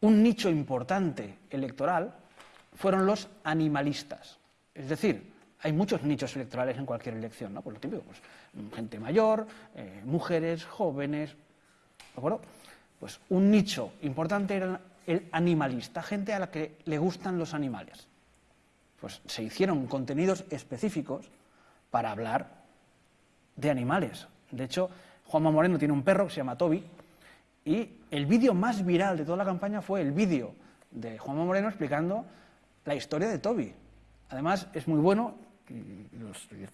un nicho importante electoral fueron los animalistas. Es decir, hay muchos nichos electorales en cualquier elección, ¿no? Por lo típico, pues, gente mayor, eh, mujeres, jóvenes, ¿de acuerdo? Pues un nicho importante era el animalista, gente a la que le gustan los animales. Pues se hicieron contenidos específicos para hablar de animales. De hecho, Juanma Moreno tiene un perro que se llama Toby y el vídeo más viral de toda la campaña fue el vídeo de Juanma Moreno explicando la historia de Toby. Además, es muy bueno,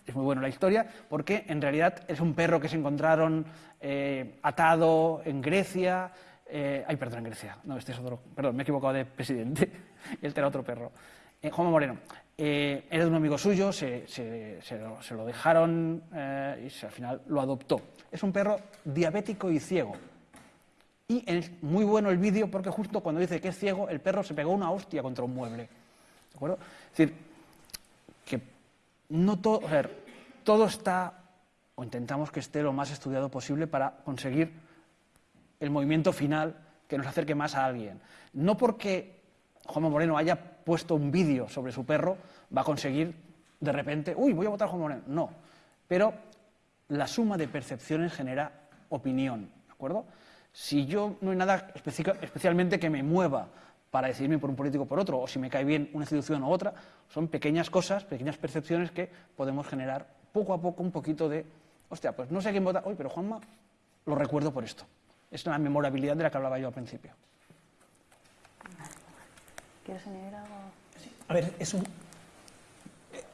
es muy bueno la historia, porque en realidad es un perro que se encontraron eh, atado en Grecia. eh, ay, perdón, en Grecia. No, este es otro. Perdón, me he equivocado de presidente. este era otro perro. Eh, Juanma Moreno. era de un amigo suyo, se, lo, dejaron y al final lo adoptó. Es un perro diabético y ciego. Y es muy bueno el vídeo porque justo cuando dice que es ciego, el perro se pegó una hostia contra un mueble. ¿De acuerdo? Es decir, que no todo, todo está, o intentamos que esté lo más estudiado posible para conseguir el movimiento final que nos acerque más a alguien. No porque Juanma Moreno haya puesto un vídeo sobre su perro, va a conseguir de repente, uy, voy a votar a Juanma Moreno. No, pero la suma de percepciones genera opinión, ¿de acuerdo? Si yo no hay nada especi- especialmente que me mueva para decidirme por un político o por otro, o si me cae bien una institución u otra, son pequeñas cosas, pequeñas percepciones que podemos generar poco a poco un poquito de, hostia, pues no sé a quién votar, uy, pero Juanma lo recuerdo por esto. Es la memorabilidad de la que hablaba yo al principio. ¿Quieres añadir algo? A ver, es un- eh,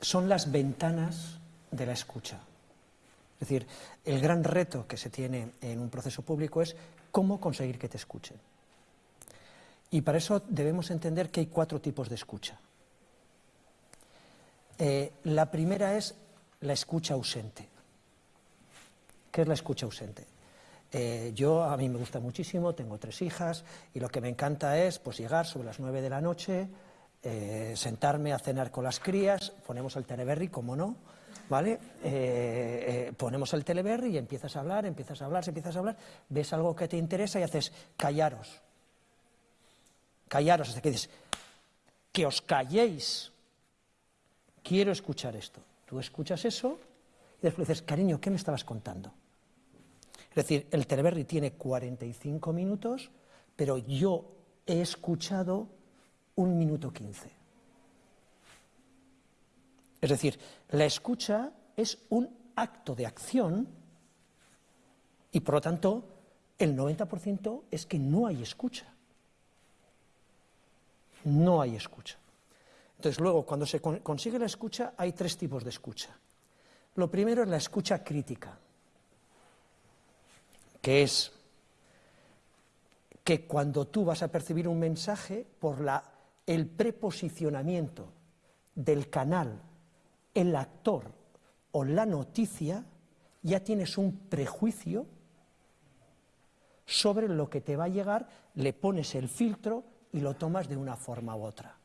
son las ventanas de la escucha. Es decir, el gran reto que se tiene en un proceso público es cómo conseguir que te escuchen. Y para eso debemos entender que hay cuatro tipos de escucha. Eh, la primera es la escucha ausente. ¿Qué es la escucha ausente? Eh, yo, a mí me gusta muchísimo, tengo tres hijas y lo que me encanta es pues, llegar sobre las nueve de la noche, eh, sentarme a cenar con las crías, ponemos el teleberry, como no, ¿vale? Eh, eh, ponemos el teleberry y empiezas a hablar, empiezas a hablar, empiezas a hablar, ves algo que te interesa y haces callaros, callaros, hasta que dices, que os calléis, quiero escuchar esto. Tú escuchas eso y después dices, cariño, ¿qué me estabas contando? Es decir, el Teleberry tiene 45 minutos, pero yo he escuchado un minuto 15. Es decir, la escucha es un acto de acción y por lo tanto el 90% es que no hay escucha. No hay escucha. Entonces luego, cuando se con- consigue la escucha, hay tres tipos de escucha. Lo primero es la escucha crítica que es que cuando tú vas a percibir un mensaje por la, el preposicionamiento del canal, el actor o la noticia, ya tienes un prejuicio sobre lo que te va a llegar, le pones el filtro y lo tomas de una forma u otra.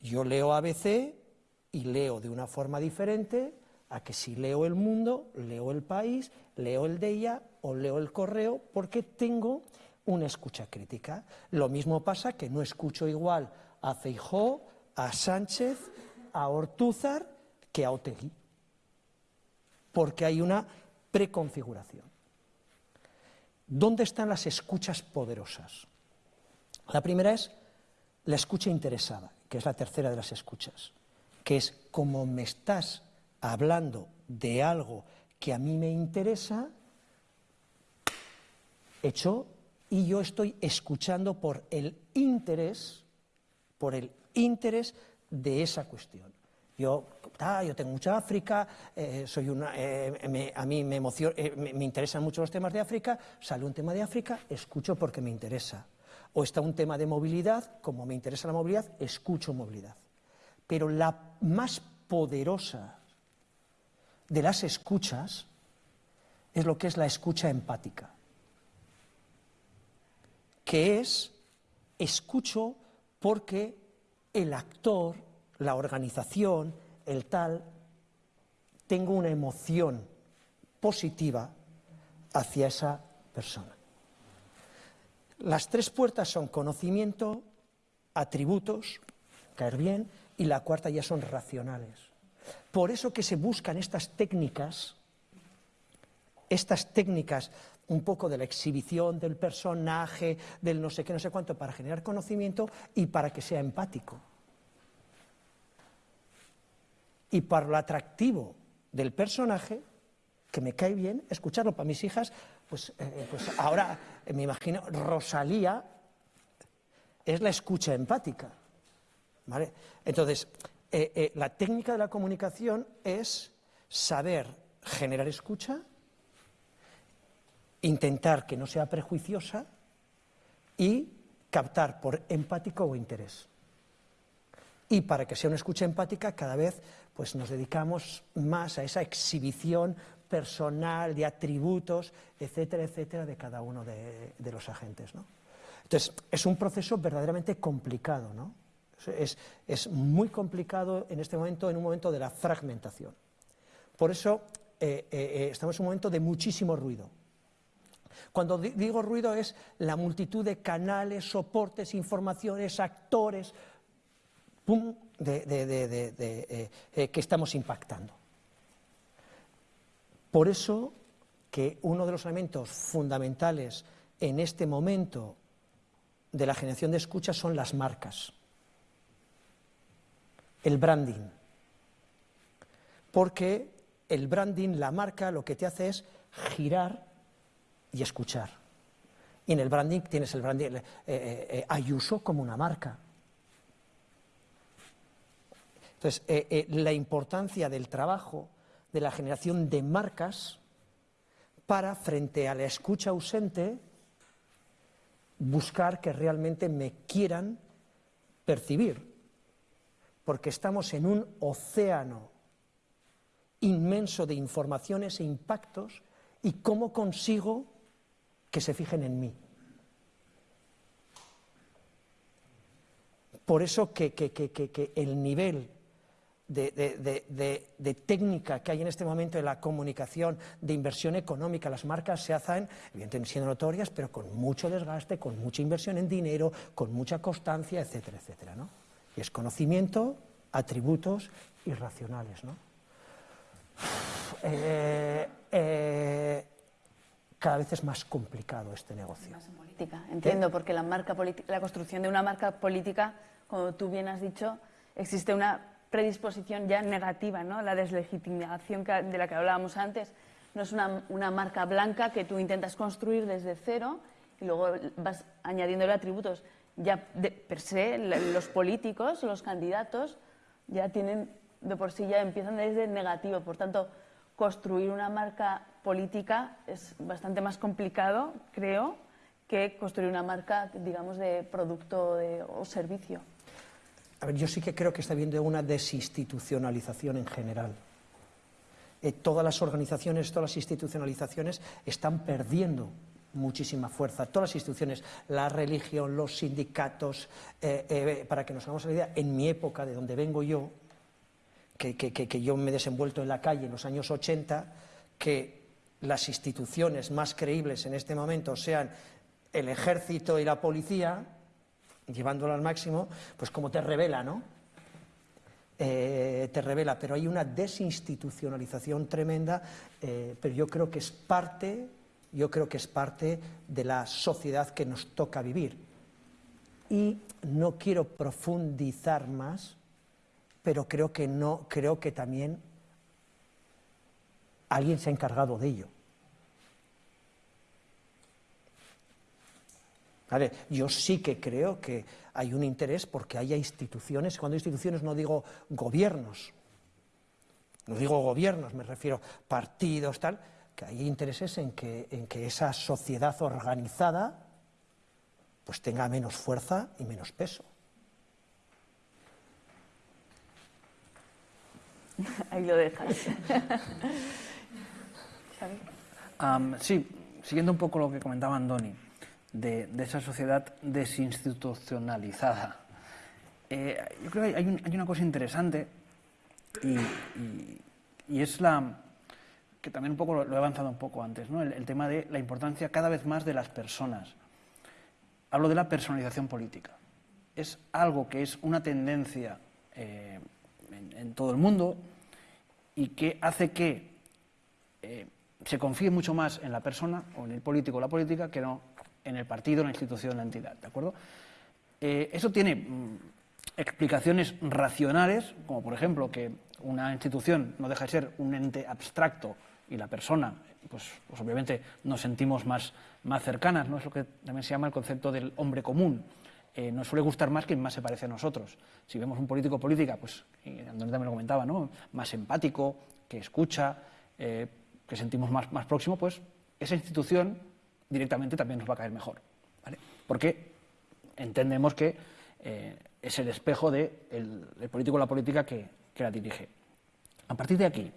Yo leo ABC y leo de una forma diferente a que si leo El Mundo, leo El País, leo El Deia o leo El Correo, porque tengo una escucha crítica. Lo mismo pasa que no escucho igual a Feijó, a Sánchez, a Ortúzar que a Otegui, porque hay una preconfiguración. ¿Dónde están las escuchas poderosas? La primera es la escucha interesada, que es la tercera de las escuchas, que es como me estás hablando de algo que a mí me interesa, hecho, y yo estoy escuchando por el interés, por el interés de esa cuestión. Yo, ah, yo tengo mucha África, eh, soy una, eh, a mí me, emociona, eh, me interesan mucho los temas de África, sale un tema de África, escucho porque me interesa. O está un tema de movilidad, como me interesa la movilidad, escucho movilidad. Pero la más poderosa de las escuchas es lo que es la escucha empática, que es escucho porque el actor, la organización, el tal, tengo una emoción positiva hacia esa persona. Las tres puertas son conocimiento, atributos, caer bien, y la cuarta ya son racionales. Por eso que se buscan estas técnicas, estas técnicas un poco de la exhibición del personaje, del no sé qué, no sé cuánto, para generar conocimiento y para que sea empático. Y para lo atractivo del personaje, que me cae bien escucharlo para mis hijas, pues, eh, pues ahora eh, me imagino, Rosalía es la escucha empática. ¿vale? Entonces, eh, eh, la técnica de la comunicación es saber generar escucha, intentar que no sea prejuiciosa y captar por empático o interés. Y para que sea una escucha empática, cada vez pues, nos dedicamos más a esa exhibición personal de atributos, etcétera, etcétera, de cada uno de, los agentes. ¿no? Entonces, es un proceso verdaderamente complicado, ¿no? Es, muy complicado en este momento, en un momento de la fragmentación. Por eso eh, eh, estamos en un momento de muchísimo ruido. Cuando di- digo ruido es la multitud de canales, soportes, informaciones, actores, pum, eh, eh, que estamos impactando. Por eso que uno de los elementos fundamentales en este momento de la generación de escucha son las marcas, el branding, porque el branding, la marca, lo que te hace es girar y escuchar. Y en el branding tienes el branding eh, eh, eh, Ayuso como una marca. Entonces, la importancia del trabajo, de la generación de marcas, para, frente a la escucha ausente, buscar que realmente me quieran percibir. Porque estamos en un océano inmenso de informaciones e impactos y cómo consigo que se fijen en mí. Por eso que, el nivel de, técnica que hay en este momento en la comunicación, de inversión económica, las marcas se hacen, evidentemente siendo notorias, pero con mucho desgaste, con mucha inversión en dinero, con mucha constancia, etcétera, etcétera. ¿no? Y es conocimiento, atributos irracionales. ¿no? Eh, eh, cada vez es más complicado este negocio. Más en política, entiendo, porque la, marca la construcción de una marca política, como tú bien has dicho, existe una predisposición ya negativa, ¿no? la deslegitimación de la que hablábamos antes. No es una, una marca blanca que tú intentas construir desde cero y luego vas añadiéndole atributos. Ya de per se, los políticos, los candidatos, ya tienen, de por sí ya empiezan desde negativo. Por tanto, construir una marca política es bastante más complicado, creo, que construir una marca, digamos, de producto o servicio. A ver, yo sí que creo que está habiendo una desinstitucionalización en general. Eh, todas las organizaciones, todas las institucionalizaciones están perdiendo muchísima fuerza. Todas las instituciones, la religión, los sindicatos, eh, eh, para que nos hagamos la idea, en mi época, de donde vengo yo, que, yo me he desenvuelto en la calle en los años 80, que las instituciones más creíbles en este momento sean el ejército y la policía, llevándolo al máximo, pues como te revela, ¿no? Eh, te revela, pero hay una desinstitucionalización tremenda, eh, pero yo creo que es parte, yo creo que es parte de la sociedad que nos toca vivir. Y no quiero profundizar más, pero creo que no, creo que también alguien se ha encargado de ello. Yo sí que creo que hay un interés porque haya instituciones, cuando instituciones no digo gobiernos, no digo gobiernos, me refiero partidos, tal, que hay intereses en que, en que esa sociedad organizada pues tenga menos fuerza y menos peso. Ahí lo dejas. sí, siguiendo un poco lo que comentaba Andoni, de, esa sociedad desinstitucionalizada. Eh, yo creo que hay, una cosa interesante y, es la que también un poco lo, he avanzado un poco antes, ¿no? el, tema de la importancia cada vez más de las personas. Hablo de la personalización política. Es algo que es una tendencia eh, en, todo el mundo y que hace que eh, se confíe mucho más en la persona o en el político o la política que no en el partido, en la institución, en la entidad. ¿De acuerdo? Eh, eso tiene mm, explicaciones racionales, como por ejemplo que una institución no deja de ser un ente abstracto y la persona, pues, pues obviamente nos sentimos más, más cercanas, ¿no? es lo que también se llama el concepto del hombre común. Eh, nos suele gustar más quien más se parece a nosotros. Si vemos un político política, pues Antonio también lo comentaba, ¿no? más empático, que escucha, eh, que sentimos más, más próximo, pues esa institución directamente también nos va a caer mejor. Porque entendemos que eh, es el espejo del de político o la política que, la dirige. A partir de aquí,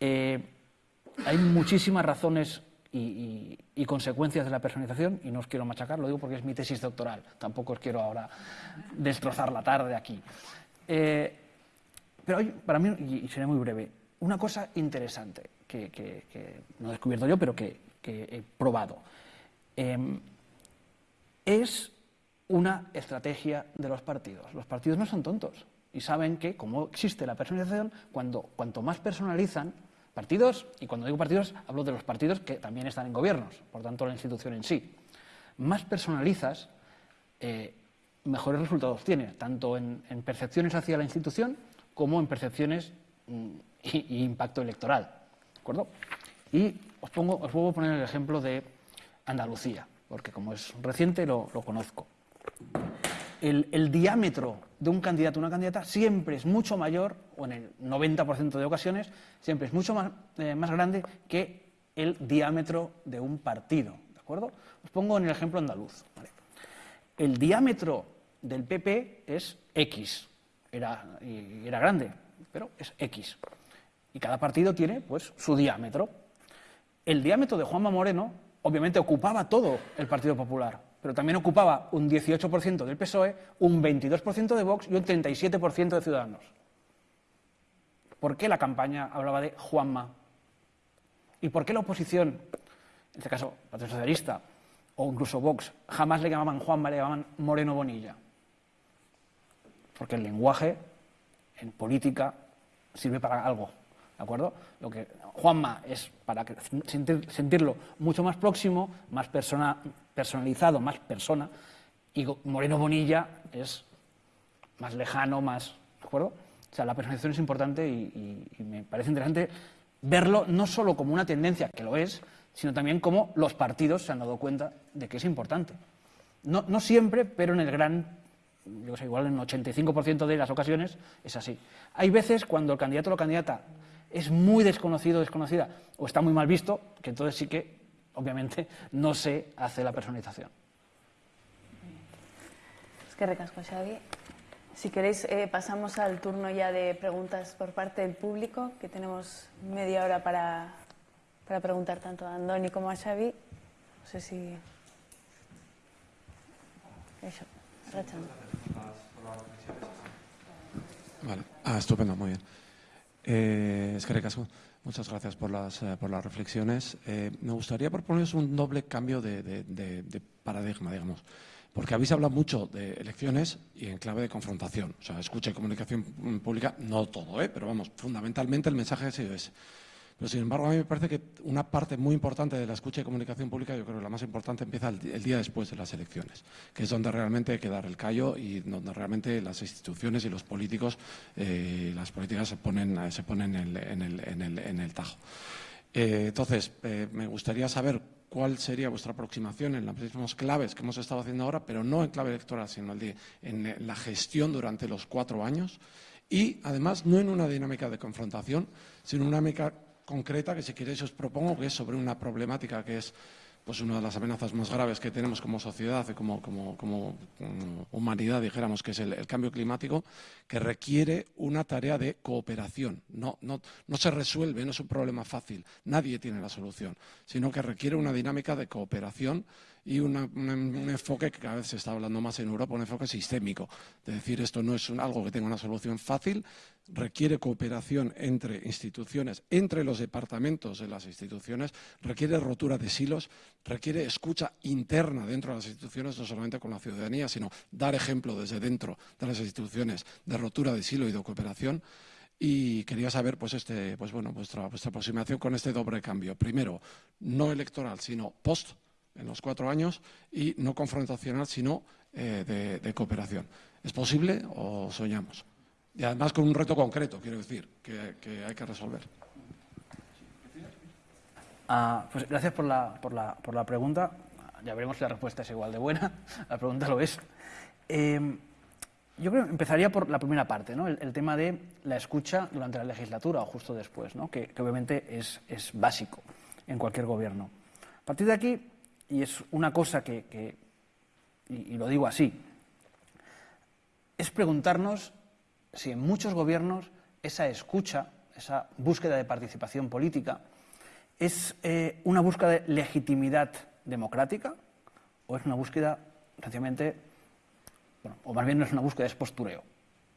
hay muchísimas razones y, consecuencias de la personalización, y no os quiero machacar, lo digo porque es mi tesis doctoral, tampoco os quiero ahora destrozar la tarde aquí. Eh, pero para mí, y seré muy breve, una cosa interesante que, no he descubierto yo, pero que, he probado, em, es una estrategia de los partidos. Los partidos no son tontos y saben que, como existe la personalización, cuando, cuanto más personalizan, partidos, y cuando digo partidos hablo de los partidos que también están en gobiernos, por tanto la institución en sí. Más personalizas, eh, mejores resultados tiene, tanto en, percepciones hacia la institución como en percepciones mm, y, impacto electoral. ¿De acuerdo? Y os, pongo, os vuelvo a poner el ejemplo de Andalucía, porque como es reciente lo, conozco. El, diámetro de un candidato o una candidata siempre es mucho mayor, o en el 90% de ocasiones, siempre es mucho más, eh, más grande que el diámetro de un partido. ¿De acuerdo? Os pongo en el ejemplo andaluz. El diámetro del PP es X, era, y era grande, pero es X. Y cada partido tiene pues, su diámetro. El diámetro de Juanma Moreno obviamente ocupaba todo el Partido Popular, pero también ocupaba un 18% del PSOE, un 22% de Vox y un 37% de Ciudadanos. ¿Por qué la campaña hablaba de Juanma? ¿Y por qué la oposición, en este caso Partido Socialista o incluso Vox, jamás le llamaban Juanma, le llamaban Moreno Bonilla? Porque el lenguaje en política sirve para algo. ¿De acuerdo? Lo que Juanma es para sentirlo mucho más próximo, más persona, personalizado, más persona, y Moreno Bonilla es más lejano, más. ¿De acuerdo? O sea, la personalización es importante y, me parece interesante verlo no solo como una tendencia, que lo es, sino también como los partidos se han dado cuenta de que es importante. No, no siempre, pero en el gran yo sé, igual en un 85% de las ocasiones es así. Hay veces cuando el candidato o la candidata es muy desconocido o desconocida o está muy mal visto, que entonces sí que, obviamente, no se hace la personalización. Es que recasco, Xavi. Si queréis, eh, pasamos al turno ya de preguntas por parte del público, que tenemos media hora para, para preguntar tanto a Andoni como a Xavi. No sé si... Eso, Vale. Ah, estupendo, muy bien. Eh, es que muchas gracias por las, eh, por las reflexiones. Eh, me gustaría proponeros un doble cambio de, de, paradigma, digamos. Porque habéis hablado mucho de elecciones y en clave de confrontación. O sea, escucha y comunicación pública, no todo, ¿eh? pero vamos, fundamentalmente el mensaje ha sido ese. Pero sin embargo, a mí me parece que una parte muy importante de la escucha y comunicación pública, yo creo que la más importante empieza el, día después de las elecciones, que es donde realmente hay que dar el callo y donde realmente las instituciones y los políticos, eh, las políticas se ponen, se ponen en, el, tajo. Eh, entonces, eh, me gustaría saber cuál sería vuestra aproximación en las mismas claves que hemos estado haciendo ahora, pero no en clave electoral, sino en la gestión durante los cuatro años y, además, no en una dinámica de confrontación, sino en una dinámica concreta que si queréis os propongo, que es sobre una problemática que es pues una de las amenazas más graves que tenemos como sociedad y como, humanidad, dijéramos, que es el, cambio climático, que requiere una tarea de cooperación. No, no, no se resuelve, no es un problema fácil, nadie tiene la solución, sino que requiere una dinámica de cooperación y un enfoque que cada vez se está hablando más en Europa, un enfoque sistémico. De decir, esto no es algo que tenga una solución fácil, requiere cooperación entre instituciones, entre los departamentos de las instituciones, requiere rotura de silos, requiere escucha interna dentro de las instituciones, no solamente con la ciudadanía, sino dar ejemplo desde dentro de las instituciones de rotura de silo y de cooperación. Y quería saber, pues, este, pues bueno, vuestra, vuestra aproximación con este doble cambio. Primero, no electoral, sino post en los cuatro años y no confrontacional, sino eh, de, cooperación. ¿Es posible o soñamos? Y además con un reto concreto, quiero decir, que, hay que resolver. Ah, pues gracias por la, por, la, por la, pregunta. Ya veremos si la respuesta es igual de buena. La pregunta lo es. Em, yo creo que empezaría por la primera parte, ¿no? el, tema de la escucha durante la legislatura o justo después, ¿no? que, obviamente es, es, básico en cualquier gobierno. A partir de aquí, y es una cosa que, y, lo digo así, es preguntarnos si en muchos gobiernos esa escucha, esa búsqueda de participación política, es eh, una búsqueda de legitimidad democrática o es una búsqueda, sencillamente, bueno, o más bien no es una búsqueda, es postureo.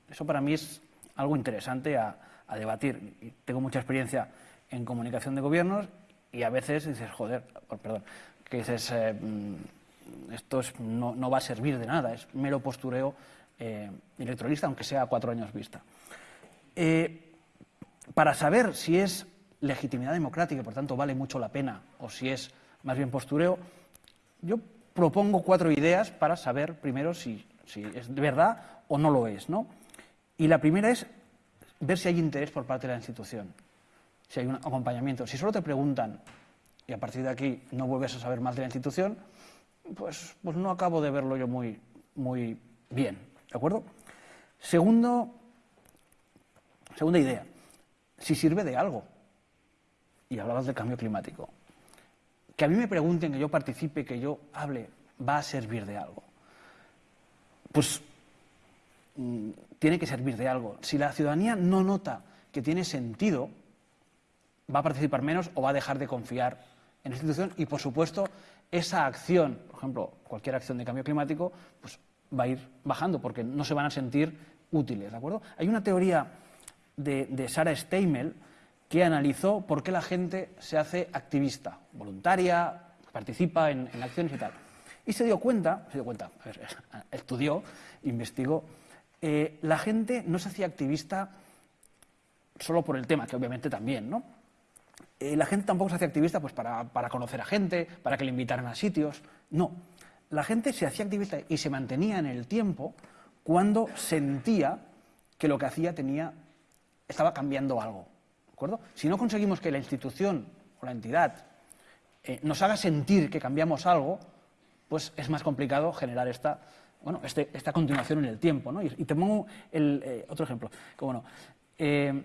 Eso para mí es algo interesante a, debatir. Tengo mucha experiencia en comunicación de gobiernos y a veces dices, joder, perdón, que dices, eh, mm, esto no, va a servir de nada, es mero postureo eh, electoralista, aunque sea a cuatro años vista. Eh, para saber si es legitimidad democrática y por tanto vale mucho la pena o si es más bien postureo, yo propongo cuatro ideas para saber primero si, es de verdad o no lo es. ¿no? Y la primera es ver si hay interés por parte de la institución, si hay un acompañamiento. Si solo te preguntan y a partir de aquí no vuelves a saber más de la institución, pues, pues no acabo de verlo yo muy, muy bien. ¿De acuerdo? Segundo, segunda idea, si sirve de algo. Y hablabas del cambio climático. Que a mí me pregunten, que yo participe, que yo hable, va a servir de algo. Pues mm, tiene que servir de algo. Si la ciudadanía no nota que tiene sentido, va a participar menos o va a dejar de confiar en la institución y, por supuesto, esa acción, por ejemplo, cualquier acción de cambio climático, pues va a ir bajando porque no se van a sentir útiles, ¿de acuerdo? Hay una teoría de, de Sarah Steimel que analizó por qué la gente se hace activista, voluntaria, participa en, en acciones y tal. Y se dio cuenta, se dio cuenta, a ver, estudió, investigó, eh, la gente no se hacía activista solo por el tema, que obviamente también, ¿no? Eh, la gente tampoco se hacía activista pues, para, para, conocer a gente, para que le invitaran a sitios. No. La gente se hacía activista y se mantenía en el tiempo cuando sentía que lo que hacía tenía, estaba cambiando algo. ¿De acuerdo? Si no conseguimos que la institución o la entidad eh, nos haga sentir que cambiamos algo, pues es más complicado generar esta, bueno, este, esta continuación en el tiempo. ¿no? Y, y, te pongo el, eh, otro ejemplo. Que, bueno, eh,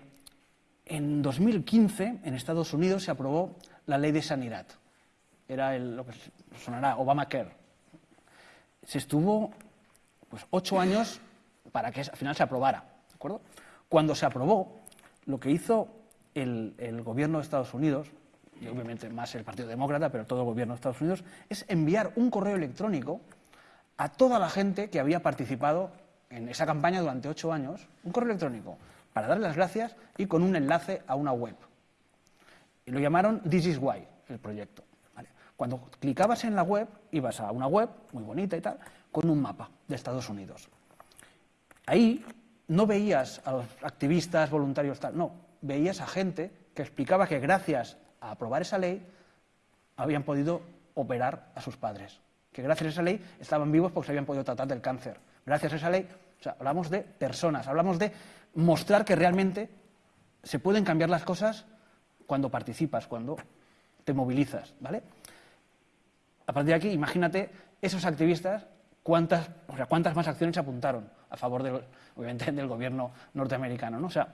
en 2015, en Estados Unidos, se aprobó la ley de sanidad. Era lo que sonará Obamacare. Se estuvo pues, ocho años para que al final se aprobara. ¿de acuerdo? Cuando se aprobó, lo que hizo el, el gobierno de Estados Unidos, y obviamente más el Partido Demócrata, pero todo el gobierno de Estados Unidos, es enviar un correo electrónico a toda la gente que había participado en esa campaña durante ocho años, un correo electrónico para darle las gracias y con un enlace a una web. Y lo llamaron This is Why, el proyecto. Cuando clicabas en la web, ibas a una web muy bonita y tal, con un mapa de Estados Unidos. Ahí no veías a los activistas, voluntarios, tal, no, veías a gente que explicaba que gracias a aprobar esa ley habían podido operar a sus padres, que gracias a esa ley estaban vivos porque se habían podido tratar del cáncer. Gracias a esa ley, o sea, hablamos de personas, hablamos de mostrar que realmente se pueden cambiar las cosas cuando participas, cuando te movilizas, ¿vale? A partir de aquí, imagínate esos activistas cuántas, o sea, cuántas más acciones apuntaron a favor del, obviamente, del gobierno norteamericano, ¿no? O sea,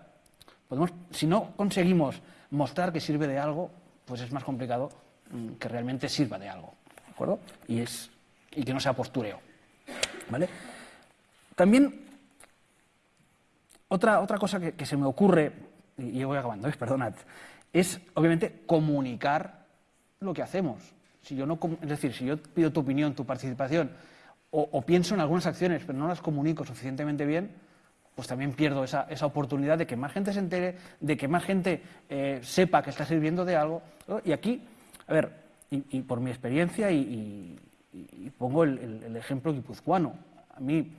podemos, si no conseguimos mostrar que sirve de algo, pues es más complicado mmm, que realmente sirva de algo, ¿de acuerdo? Y es y que no sea postureo, ¿vale? También otra, otra cosa que, se me ocurre, y voy acabando, ¿eh? perdonad, es obviamente comunicar lo que hacemos. Si yo no, es decir, si yo pido tu opinión, tu participación, o, pienso en algunas acciones, pero no las comunico suficientemente bien, pues también pierdo esa, esa oportunidad de que más gente se entere, de que más gente eh, sepa que está sirviendo de algo. Y aquí, a ver, y, por mi experiencia, y, pongo el, ejemplo guipuzcoano, a mí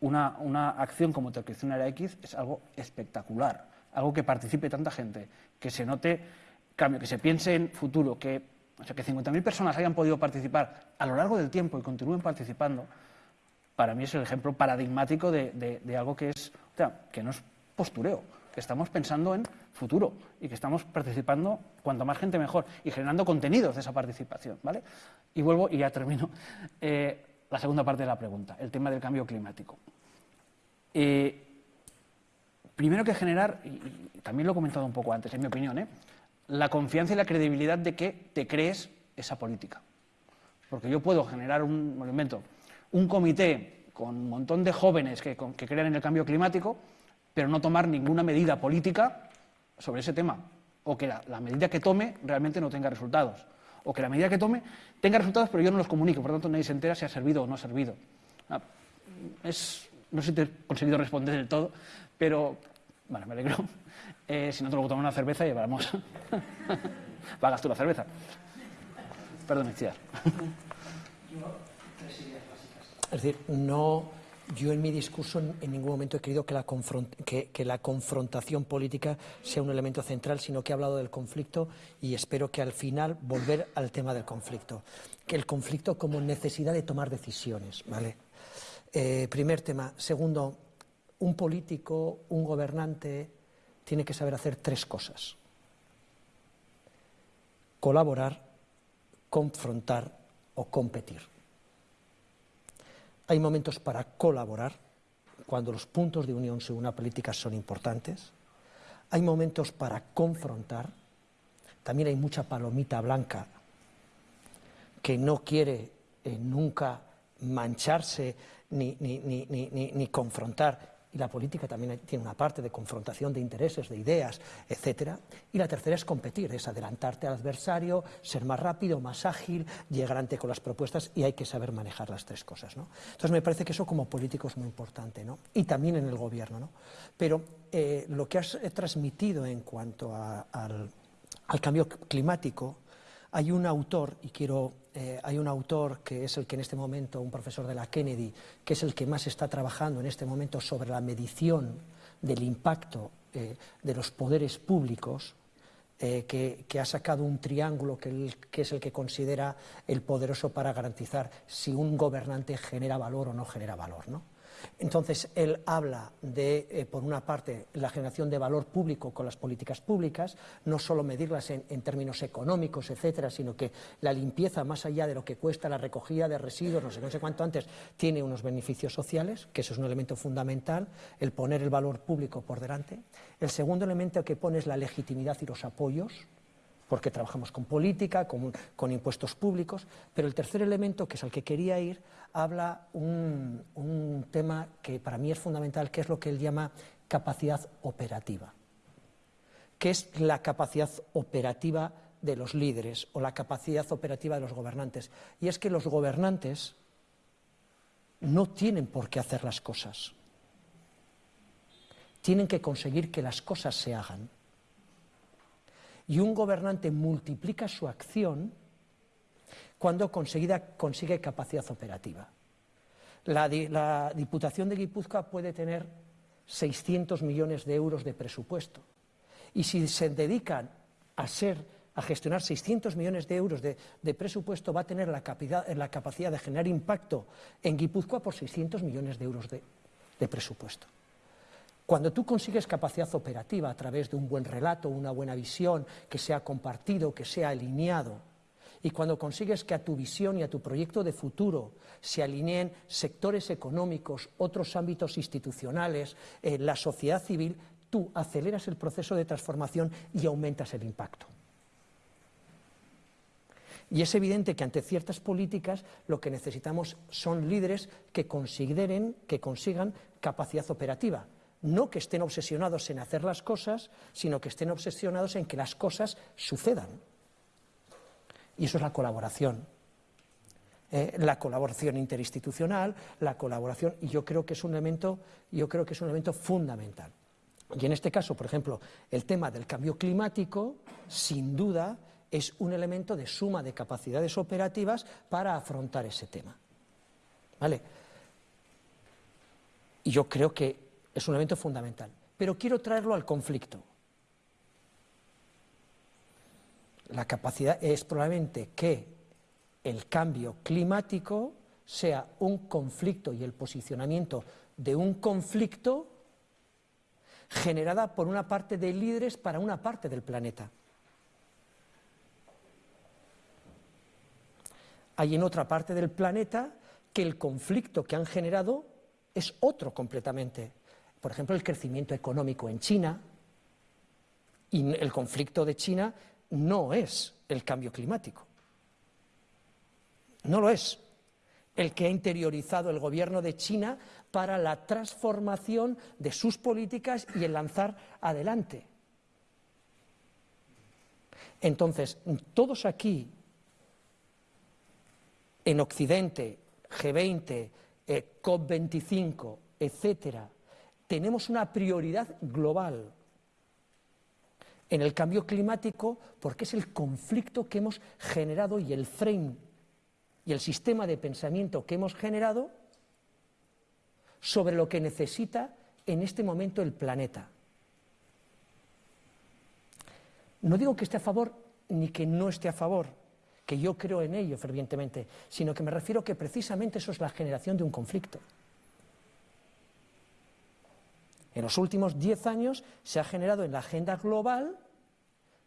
una, una acción como Era X es algo espectacular, algo que participe tanta gente, que se note cambio, que se piense en futuro, que, o sea, que 50.000 personas hayan podido participar a lo largo del tiempo y continúen participando, para mí es el ejemplo paradigmático de, de, algo que, es, o sea, que no es postureo, que estamos pensando en futuro y que estamos participando cuanto más gente mejor y generando contenidos de esa participación. ¿vale? Y vuelvo y ya termino. Eh, la segunda parte de la pregunta, el tema del cambio climático. Eh, primero que generar, y también lo he comentado un poco antes, en mi opinión, ¿eh? La confianza y la credibilidad de que te crees esa política. Porque yo puedo generar un movimiento, un comité con un montón de jóvenes que, crean en el cambio climático, pero no tomar ninguna medida política sobre ese tema, o que la, medida que tome realmente no tenga resultados o que la medida que tome tenga resultados, pero yo no los comunico, por lo tanto nadie se entera si ha servido o no ha servido. Ah, es, no sé si te he conseguido responder del todo, pero bueno, me alegro. Eh, si no te lo tomar una cerveza, llevamos. Pagas tú la cerveza. Perdón, Itziar. Es decir, no yo en mi discurso en ningún momento he querido que la, confrontación política sea un elemento central, sino que he hablado del conflicto y espero que al final volver al tema del conflicto. Que el conflicto como necesidad de tomar decisiones, ¿vale? Eh, primer tema. Segundo, un político, un gobernante tiene que saber hacer tres cosas. Colaborar, confrontar o competir. Hay momentos para colaborar, cuando los puntos de unión según una política son importantes. Hay momentos para confrontar. También hay mucha palomita blanca que no quiere eh, nunca mancharse ni, ni, ni, ni, confrontar. Y la política también tiene una parte de confrontación de intereses, de ideas, etc. Y la tercera es competir, es adelantarte al adversario, ser más rápido, más ágil, llegar ante con las propuestas y hay que saber manejar las tres cosas. ¿no? Entonces me parece que eso como político es muy importante, ¿no? y también en el gobierno. ¿no? Pero eh, lo que has transmitido en cuanto a, al cambio climático, hay un autor, y quiero, eh, hay un autor que es el que en este momento, un profesor de la Kennedy, que es el que más está trabajando en este momento sobre la medición del impacto eh, de los poderes públicos, eh, que, ha sacado un triángulo que, que, es el que considera el poderoso para garantizar si un gobernante genera valor o no genera valor. ¿no? Entonces, él habla de, eh, por una parte, la generación de valor público con las políticas públicas, no solo medirlas en, términos económicos, etcétera, sino que la limpieza, más allá de lo que cuesta la recogida de residuos, no sé, no sé cuánto antes, tiene unos beneficios sociales, que eso es un elemento fundamental, el poner el valor público por delante. El segundo elemento que pone es la legitimidad y los apoyos, porque trabajamos con política, con, impuestos públicos, pero el tercer elemento, que es al que quería ir, habla un, un tema que para mí es fundamental, que es lo que él llama capacidad operativa. ¿Qué es la capacidad operativa de los líderes o la capacidad operativa de los gobernantes? Y es que los gobernantes no tienen por qué hacer las cosas. Tienen que conseguir que las cosas se hagan y un gobernante multiplica su acción cuando consigue capacidad operativa. La, Diputación de Guipúzcoa puede tener 600 millones de euros de presupuesto y si se dedican a ser a gestionar 600 millones de euros de, presupuesto va a tener la, capacidad, la capacidad de generar impacto en Guipúzcoa por 600 millones de euros de presupuesto. Cuando tú consigues capacidad operativa a través de un buen relato, una buena visión, que sea compartido, que sea alineado, y cuando consigues que a tu visión y a tu proyecto de futuro se alineen sectores económicos, otros ámbitos institucionales, eh, la sociedad civil, tú aceleras el proceso de transformación y aumentas el impacto. Y es evidente que ante ciertas políticas lo que necesitamos son líderes que consideren, que consigan capacidad operativa no que estén obsesionados en hacer las cosas, sino que estén obsesionados en que las cosas sucedan. Y eso es la colaboración. Eh, la colaboración interinstitucional, la colaboración, y yo creo que es un elemento, yo creo que es un elemento fundamental. Y en este caso, por ejemplo, el tema del cambio climático, sin duda, es un elemento de suma de capacidades operativas para afrontar ese tema. ¿Vale? Y yo creo que es un elemento fundamental. Pero quiero traerlo al conflicto. La capacidad es probablemente que el cambio climático sea un conflicto y el posicionamiento de un conflicto generada por una parte de líderes para una parte del planeta. Hay en otra parte del planeta que el conflicto que han generado es otro completamente por ejemplo, el crecimiento económico en China, y el conflicto de China no es el cambio climático. No lo es. El que ha interiorizado el gobierno de China para la transformación de sus políticas y el lanzar adelante. Entonces, todos aquí, en Occidente, G20, eh, COP25, etcétera, tenemos una prioridad global en el cambio climático porque es el conflicto que hemos generado y el frame y el sistema de pensamiento que hemos generado sobre lo que necesita en este momento el planeta. No digo que esté a favor ni que no esté a favor, que yo creo en ello fervientemente, sino que me refiero que precisamente eso es la generación de un conflicto. En los últimos diez años se ha generado en la agenda global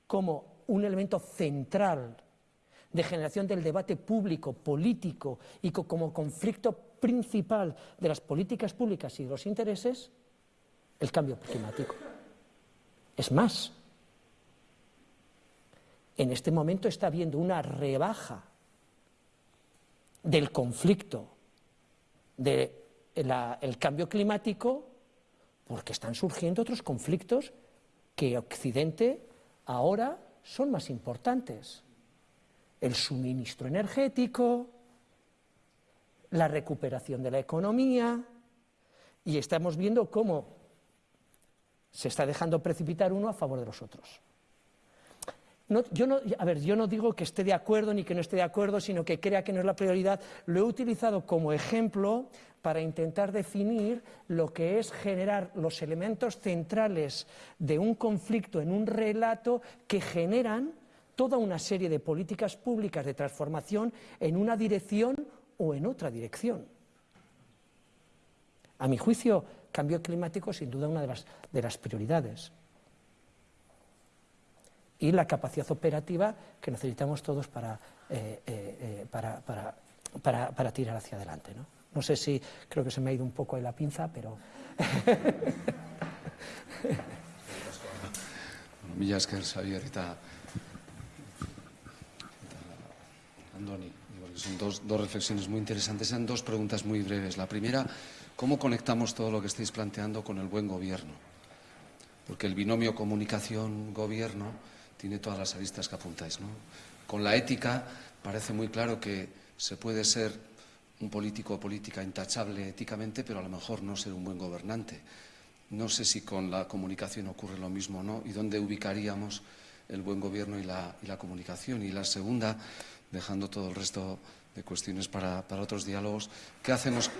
como un elemento central de generación del debate público, político y como conflicto principal de las políticas públicas y de los intereses, el cambio climático. Es más, en este momento está habiendo una rebaja del conflicto del el cambio climático porque están surgiendo otros conflictos que Occidente ahora son más importantes. El suministro energético, la recuperación de la economía, y estamos viendo cómo se está dejando precipitar uno a favor de los otros yo no, digo que esté de acuerdo ni que no esté de acuerdo, sino que crea que no es la prioridad. Lo he utilizado como ejemplo para intentar definir lo que es generar los elementos centrales de un conflicto en un relato que generan toda una serie de políticas públicas de transformación en una dirección o en otra dirección. A mi juicio, cambio climático sin duda una de las prioridades y la capacidad operativa que necesitamos todos para, eh, eh, eh, para, para, para, tirar hacia adelante. ¿no? no sé si creo que se me ha ido un poco de la pinza, pero... Mila esker, Andoni. Son dos, dos, reflexiones muy interesantes. Sean dos preguntas muy breves. La primera, ¿cómo conectamos todo lo que estáis planteando con el buen gobierno? Porque el binomio comunicación-gobierno tiene todas las aristas que apuntáis. ¿no? Con la ética parece muy claro que se puede ser un político o política intachable éticamente, pero a lo mejor no ser un buen gobernante. No sé si con la comunicación ocurre lo mismo o no y dónde ubicaríamos el buen gobierno y la, comunicación. Y la segunda, dejando todo el resto de cuestiones para, para otros diálogos, ¿qué hacemos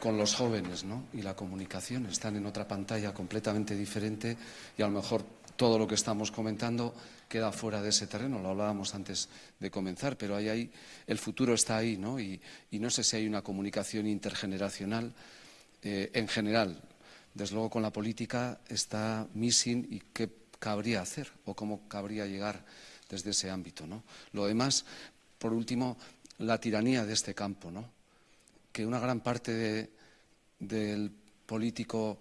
con los jóvenes ¿no? y la comunicación? Están en otra pantalla completamente diferente y a lo mejor todo lo que estamos comentando queda fuera de ese terreno, lo hablábamos antes de comenzar, pero ahí, el futuro está ahí, ¿no? Y, no sé si hay una comunicación intergeneracional eh, en general. Desde luego con la política está missing y qué cabría hacer o cómo cabría llegar desde ese ámbito, ¿no? Lo demás, por último, la tiranía de este campo, ¿no? Que una gran parte del político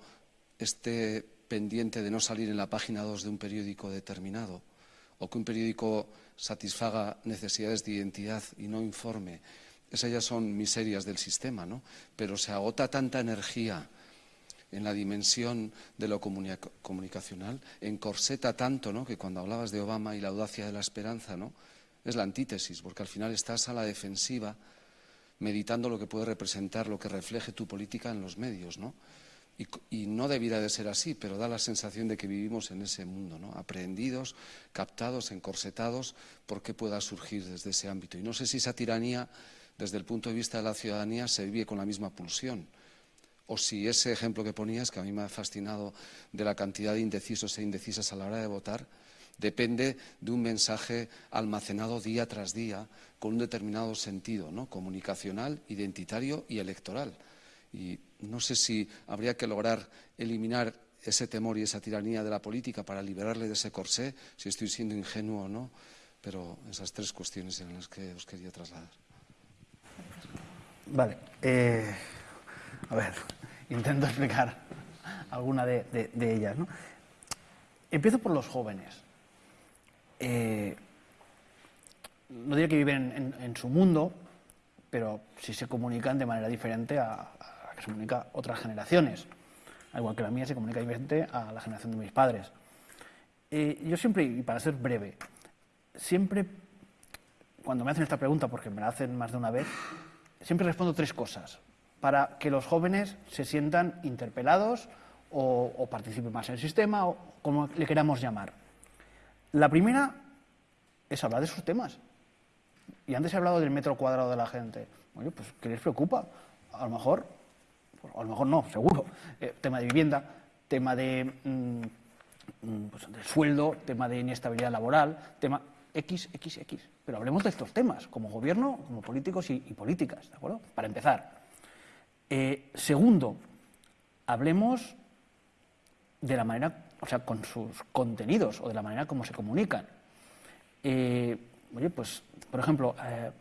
esté pendiente de no salir en la página 2 de un periódico determinado o que un periódico satisfaga necesidades de identidad y no informe. Esas ya son miserias del sistema, ¿no? Pero se agota tanta energía en la dimensión de lo comunicacional, encorseta tanto, ¿no? Que cuando hablabas de Obama y la audacia de la esperanza, ¿no? Es la antítesis, porque al final estás a la defensiva meditando lo que puede representar, lo que refleje tu política en los medios, ¿no? Y, no debiera de ser así, pero da la sensación de que vivimos en ese mundo, ¿no? aprehendidos, captados, encorsetados, por qué pueda surgir desde ese ámbito. Y no sé si esa tiranía, desde el punto de vista de la ciudadanía, se vive con la misma pulsión. O si ese ejemplo que ponías, que a mí me ha fascinado, de la cantidad de indecisos e indecisas a la hora de votar, depende de un mensaje almacenado día tras día con un determinado sentido, ¿no? comunicacional, identitario y electoral. Y no sé si habría que lograr eliminar ese temor y esa tiranía de la política para liberarle de ese corsé, si estoy siendo ingenuo o no, pero esas tres cuestiones eran las que os quería trasladar. Vale. Eh, a ver, intento explicar alguna de, ellas. ¿no? Empiezo por los jóvenes. Eh, no diría que viven en, su mundo, pero sí se comunican de manera diferente a, se comunica a otras generaciones. Al igual que la mía se comunica diferente a la generación de mis padres. yo siempre, y para ser breve, siempre cuando me hacen esta pregunta, porque me la hacen más de una vez, siempre respondo tres cosas para que los jóvenes se sientan interpelados o, o, participen más en el sistema o como le queramos llamar. La primera es hablar de sus temas. Y antes he hablado del metro cuadrado de la gente. Oye, pues ¿qué les preocupa? A lo mejor a lo mejor no, seguro, eh, tema de vivienda, tema de, mm, mm, pues, sueldo, tema de inestabilidad laboral, tema X, X, X. Pero hablemos de estos temas, como gobierno, como políticos y, políticas, ¿de acuerdo? Para empezar. Eh, segundo, hablemos de la manera, o sea, con sus contenidos o de la manera como se comunican. Eh, oye, pues, por ejemplo, eh,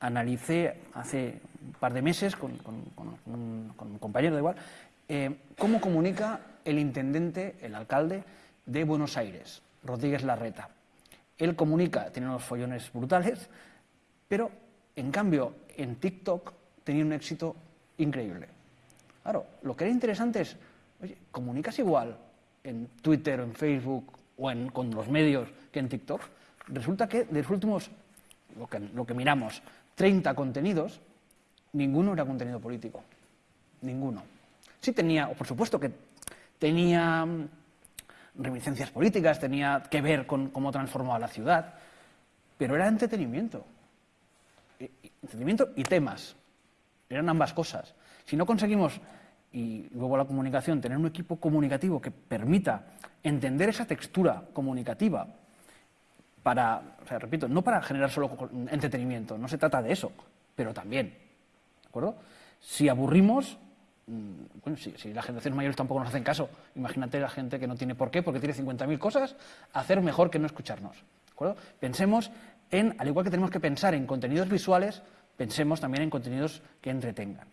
analicé hace un par de meses con, un, compañero de igual eh, cómo comunica el intendente, el alcalde de Buenos Aires, Rodríguez Larreta. Él comunica, tiene unos follones brutales, pero en cambio en TikTok tenía un éxito increíble. Claro, lo que era interesante es, oye, ¿comunicas igual en Twitter, en Facebook o en, con los medios que en TikTok? Resulta que de los últimos, lo que, lo que miramos, 30 contenidos, ninguno era contenido político. Ninguno. Sí tenía, o por supuesto que tenía mm, reminiscencias políticas, tenía que ver con cómo transformaba la ciudad, pero era entretenimiento. Entretenimiento y temas. Eran ambas cosas. Si no conseguimos, y luego la comunicación, tener un equipo comunicativo que permita entender esa textura comunicativa para, o sea, repito, no para generar solo entretenimiento, no se trata de eso, pero también, ¿de acuerdo? Si aburrimos, mm, bueno, si, las generaciones mayores tampoco nos hacen caso, imagínate la gente que no tiene por qué, porque tiene 50.000 cosas, hacer mejor que no escucharnos, ¿de acuerdo? Pensemos en, al igual que tenemos que pensar en contenidos visuales, pensemos también en contenidos que entretengan.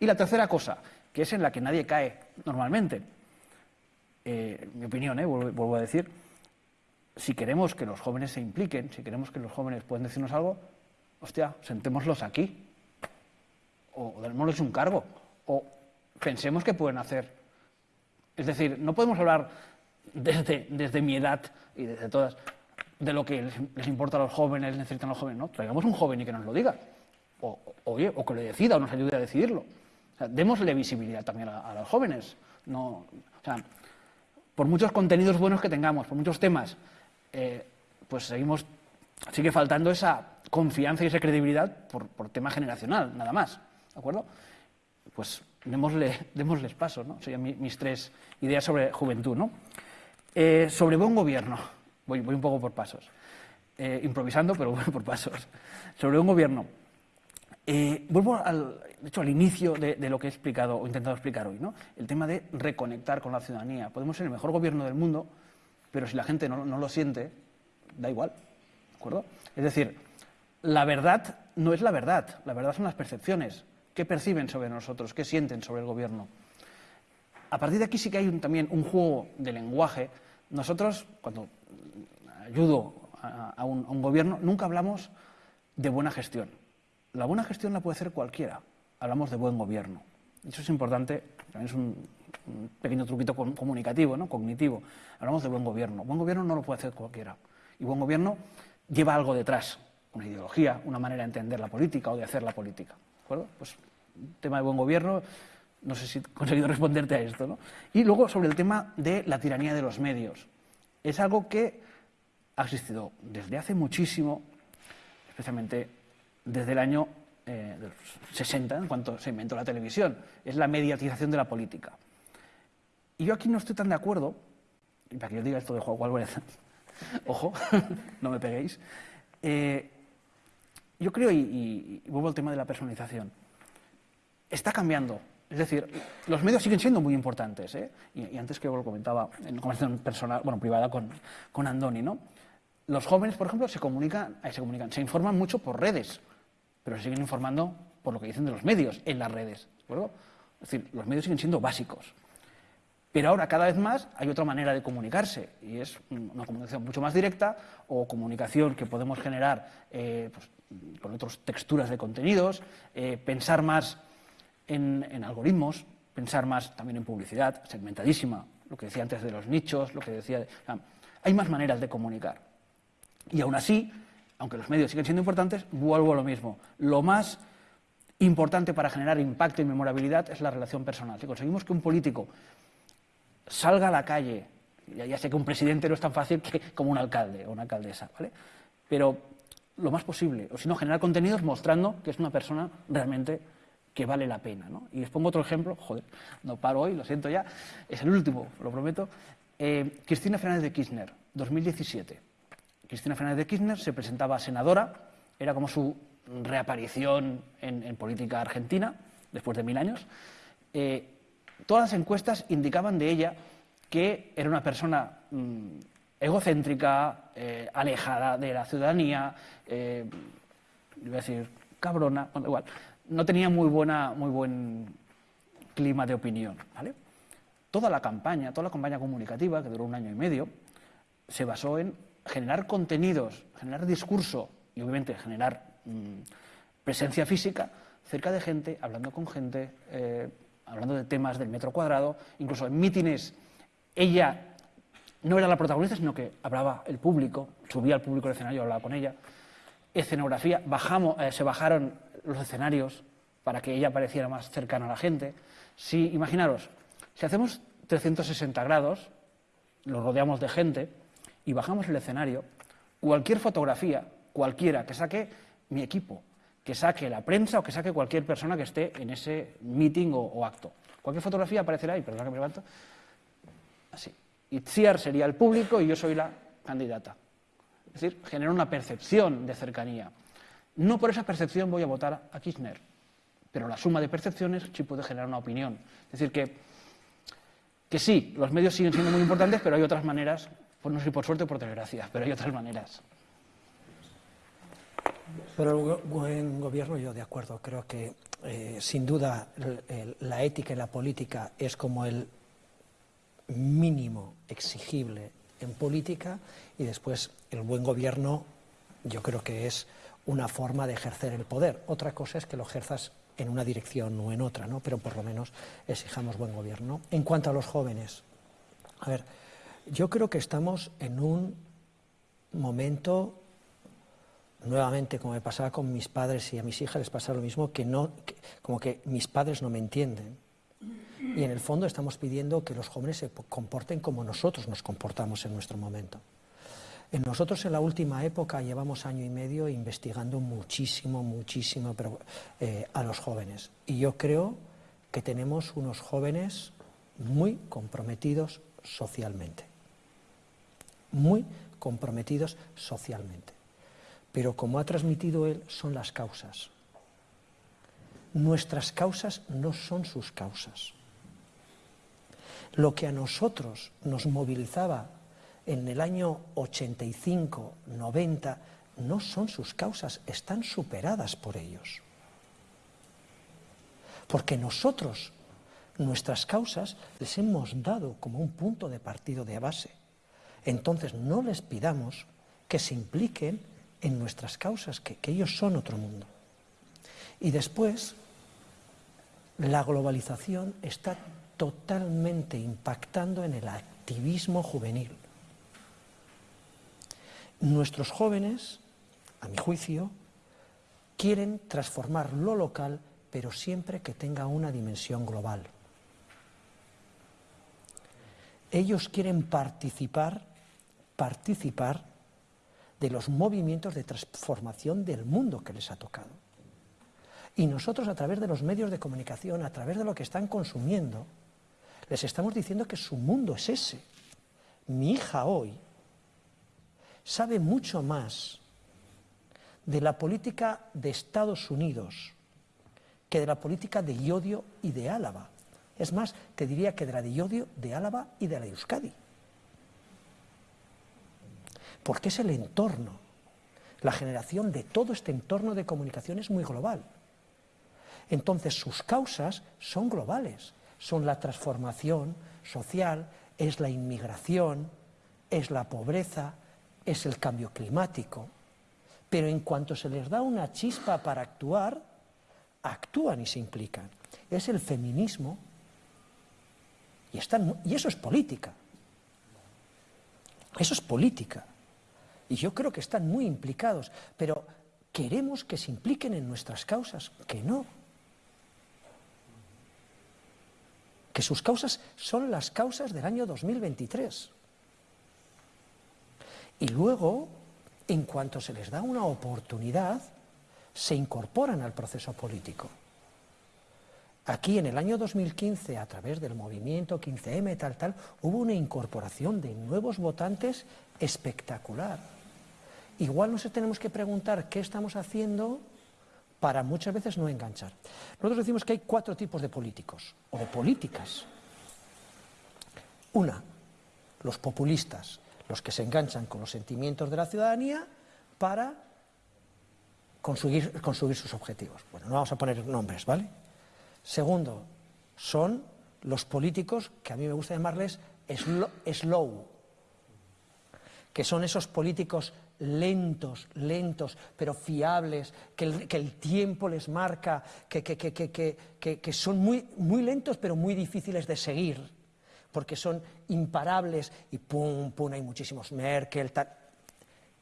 Y la tercera cosa, que es en la que nadie cae normalmente, eh, mi opinión, eh, vuelvo a decir, si queremos que los jóvenes se impliquen, si queremos que los jóvenes puedan decirnos algo, hostia, sentémoslos aquí. O démosles un cargo. O pensemos que pueden hacer. Es decir, no podemos hablar desde, desde mi edad y desde todas de lo que les, importa a los jóvenes, necesitan a los jóvenes. No, traigamos un joven y que nos lo diga. O, oye, o que lo decida o nos ayude a decidirlo. O démosle visibilidad también a, los jóvenes. No, o sea, por muchos contenidos buenos que tengamos, por muchos temas, eh, pues seguimos, sigue faltando esa confianza y esa credibilidad por, tema generacional, nada más. ¿De acuerdo? Pues démosle, démosles paso, ¿no? Serían mis tres ideas sobre juventud, ¿no? Eh, sobre buen gobierno, voy, un poco por pasos. Eh, improvisando, pero voy por pasos. Sobre buen gobierno. vuelvo al, hecho, al inicio de, lo que he explicado o intentado explicar hoy, ¿no? El tema de reconectar con la ciudadanía. Podemos ser el mejor gobierno del mundo, pero si la gente no, lo siente, da igual. ¿De acuerdo? Es decir, la verdad no es la verdad, la verdad son las percepciones. ¿Qué perciben sobre nosotros? ¿Qué sienten sobre el gobierno? A partir de aquí sí que hay también un juego de lenguaje. Nosotros, cuando ayudo a, un, a un gobierno, nunca hablamos de buena gestión. La buena gestión la puede hacer cualquiera. Hablamos de buen gobierno. Eso es importante, también es un, pequeño truquito comunicativo, ¿no? cognitivo. Hablamos de buen gobierno. Buen gobierno no lo puede hacer cualquiera. Y buen gobierno lleva algo detrás, una ideología, una manera de entender la política o de hacer la política. ¿De acuerdo? Pues tema de buen gobierno, no sé si he conseguido responderte a esto. ¿no? Y luego sobre el tema de la tiranía de los medios. Es algo que ha existido desde hace muchísimo, especialmente desde el año 60, eh, en cuanto se inventó la televisión. Es la mediatización de la política. Y yo aquí no estoy tan de acuerdo, y para que yo diga esto de Juan Álvarez, ojo, no me peguéis, eh, yo creo, y, vuelvo al tema de la personalización, está cambiando. Es decir, los medios siguen siendo muy importantes, ¿eh? y, antes que lo comentaba en conversación personal, bueno, privada con, con Andoni, ¿no? Los jóvenes, por ejemplo, se comunican, se comunican, se informan mucho por redes, pero se siguen informando por lo que dicen de los medios en las redes. ¿de Es decir, los medios siguen siendo básicos. Pero ahora cada vez más hay otra manera de comunicarse y es una comunicación mucho más directa o comunicación que podemos generar eh, pues, con otras texturas de contenidos, eh, pensar más en, algoritmos, pensar más también en publicidad, segmentadísima, lo que decía antes de los nichos, lo que decía... hay más maneras de comunicar. Y aún así, aunque los medios siguen siendo importantes, vuelvo a lo mismo. Lo más importante para generar impacto y memorabilidad es la relación personal. Si conseguimos que un político salga a la calle. Ya, sé que un presidente no es tan fácil como un alcalde o una alcaldesa, ¿vale? Pero lo más posible, o si no, generar contenidos mostrando que es una persona realmente que vale la pena. ¿no? Y les pongo otro ejemplo, joder, no paro hoy, lo siento ya, es el último, lo prometo. Eh, Cristina Fernández de Kirchner, 2017. Cristina Fernández de Kirchner se presentaba senadora, era como su reaparición en, política argentina, después de mil años. Eh, todas las encuestas indicaban de ella que era una persona mm, egocéntrica, eh, alejada de la ciudadanía, eh, iba a decir cabrona, igual, no tenía muy, buena, muy buen clima de opinión. ¿vale? Toda la campaña, toda la campaña comunicativa, que duró un año y medio, se basó en generar contenidos, generar discurso y obviamente generar mm, presencia física cerca de gente, hablando con gente, eh, hablando de temas del metro cuadrado, incluso en mítines ella no era la protagonista, sino que hablaba el público, subía al público el escenario, hablaba con ella. Escenografía, bajamos, eh, se bajaron los escenarios para que ella pareciera más cercana a la gente. Si, imaginaros, si hacemos 360 grados, lo rodeamos de gente y bajamos el escenario, cualquier fotografía, cualquiera que saque mi equipo, que saque la prensa o que saque cualquier persona que esté en ese meeting o, o acto. Cualquier fotografía aparecerá, y perdona que me levanto, así. Itziar sería el público y yo soy la candidata. Es decir, genera una percepción de cercanía. No por esa percepción voy a votar a Kirchner, pero la suma de percepciones sí puede generar una opinión. Es decir, que, que sí, los medios siguen siendo muy importantes, pero hay otras maneras, pues no sé por suerte o por desgracia, pero hay otras maneras. Pero el buen gobierno, yo de acuerdo, creo que eh, sin duda la ética y la política es como el mínimo exigible en política y después el buen gobierno yo creo que es una forma de ejercer el poder. Otra cosa es que lo ejerzas en una dirección o en otra, ¿no? pero por lo menos exijamos buen gobierno. En cuanto a los jóvenes, a ver, yo creo que estamos en un momento, nuevamente como me pasaba con mis padres y a mis hijas les pasa lo mismo, que no, como que mis padres no me entienden. Y en el fondo estamos pidiendo que los jóvenes se comporten como nosotros nos comportamos en nuestro momento. En nosotros en la última época llevamos año y medio investigando muchísimo, muchísimo eh, a los jóvenes. Y yo creo que tenemos unos jóvenes muy comprometidos socialmente. Muy comprometidos socialmente. Pero como ha transmitido él, son las causas. Nuestras causas no son sus causas. Lo que a nosotros nos movilizaba en el año 85, 90, no son sus causas, están superadas por ellos. Porque nosotros, nuestras causas, les hemos dado como un punto de partido de base. Entonces no les pidamos que se impliquen en nuestras causas, que, ellos son otro mundo. Y después, la globalización está totalmente impactando en el activismo juvenil. Nuestros jóvenes, a mi juicio, quieren transformar lo local, pero siempre que tenga una dimensión global. Ellos quieren participar, participar de los movimientos de transformación del mundo que les ha tocado. Y nosotros a través de los medios de comunicación, a través de lo que están consumiendo, les estamos diciendo que su mundo es ese. Mi hija hoy sabe mucho más de la política de Estados Unidos que de la política de Iodio y de Álava. Es más, te diría que de la de Iodio, de Álava y de la de Euskadi. Porque es el entorno, la generación de todo este entorno de comunicación es muy global. Entonces sus causas son globales son la transformación social, es la inmigración, es la pobreza, es el cambio climático. Pero en cuanto se les da una chispa para actuar, actúan y se implican. Es el feminismo y, eso es política. Eso es política. Y yo creo que están muy implicados, pero queremos que se impliquen en nuestras causas, que no. que sus causas son las causas del año 2023. Y luego, en cuanto se les da una oportunidad, se incorporan al proceso político. Aquí en el año 2015, a través del movimiento 15M, tal, tal, hubo una incorporación de nuevos votantes espectacular. Igual nos tenemos que preguntar qué estamos haciendo para muchas veces no enganchar. Nosotros decimos que hay cuatro tipos de políticos, o de políticas. Una, los populistas, los que se enganchan con los sentimientos de la ciudadanía para conseguir, conseguir sus objetivos. Bueno, no vamos a poner nombres, ¿vale? Segundo, son los políticos que a mí me gusta llamarles slow, que son esos políticos lentos, lentos, pero fiables, que el, tiempo les marca, que, que, son muy, muy lentos pero muy difíciles de seguir, porque son imparables y pum, pum, hay muchísimos Merkel,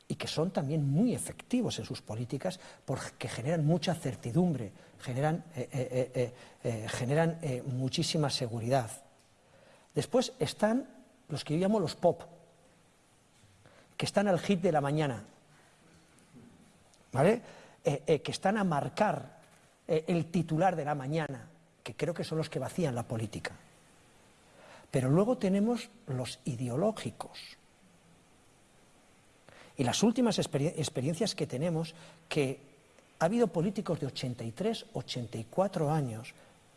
y que son también muy efectivos en sus políticas porque generan mucha certidumbre, generan, eh, eh, eh, generan muchísima seguridad. Después están los que yo llamo los pop, que están al hit de la mañana, ¿vale? que están a marcar el titular de la mañana, que creo que son los que vacían la política. Pero luego tenemos los ideológicos, y las últimas experiencias que tenemos, que ha habido políticos de 83, 84 años,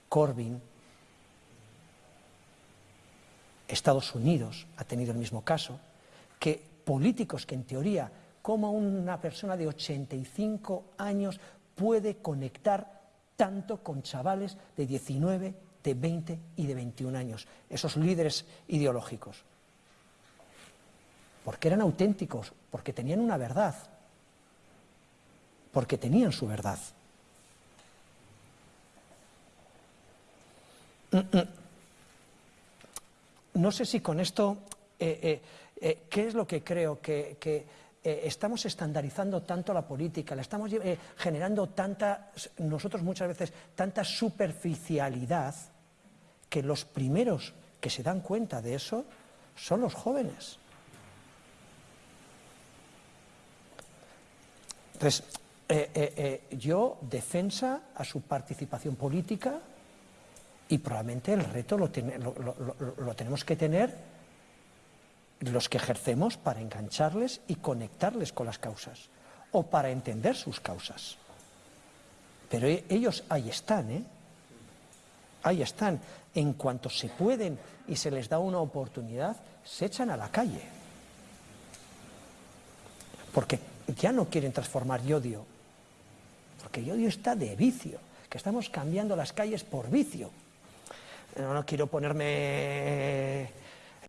Corbyn, Estados Unidos ha tenido el mismo caso, que políticos que en teoría, como una persona de 85 años puede conectar tanto con chavales de 19, de 20 y de 21 años, esos líderes ideológicos porque eran auténticos, porque tenían una verdad, porque tenían su verdad. Mm, mm. No sé si con esto, eh, eh, eh, ¿qué es lo que creo? Que, estamos estandarizando tanto la política, la estamos generando tanta, nosotros muchas veces, tanta superficialidad, que los primeros que se dan cuenta de eso son los jóvenes. Entonces, eh, eh, eh, yo defensa a su participación política y probablemente el reto lo, tenemos que tener los que ejercemos para engancharles y conectarles con las causas o para entender sus causas. Pero e, ellos ahí están, ¿eh? Ahí están. En cuanto se pueden y se les da una oportunidad, se echan a la calle. Porque ya no quieren transformar Yodio, porque Yodio está de vicio, que estamos cambiando las calles por vicio. No, quiero ponerme...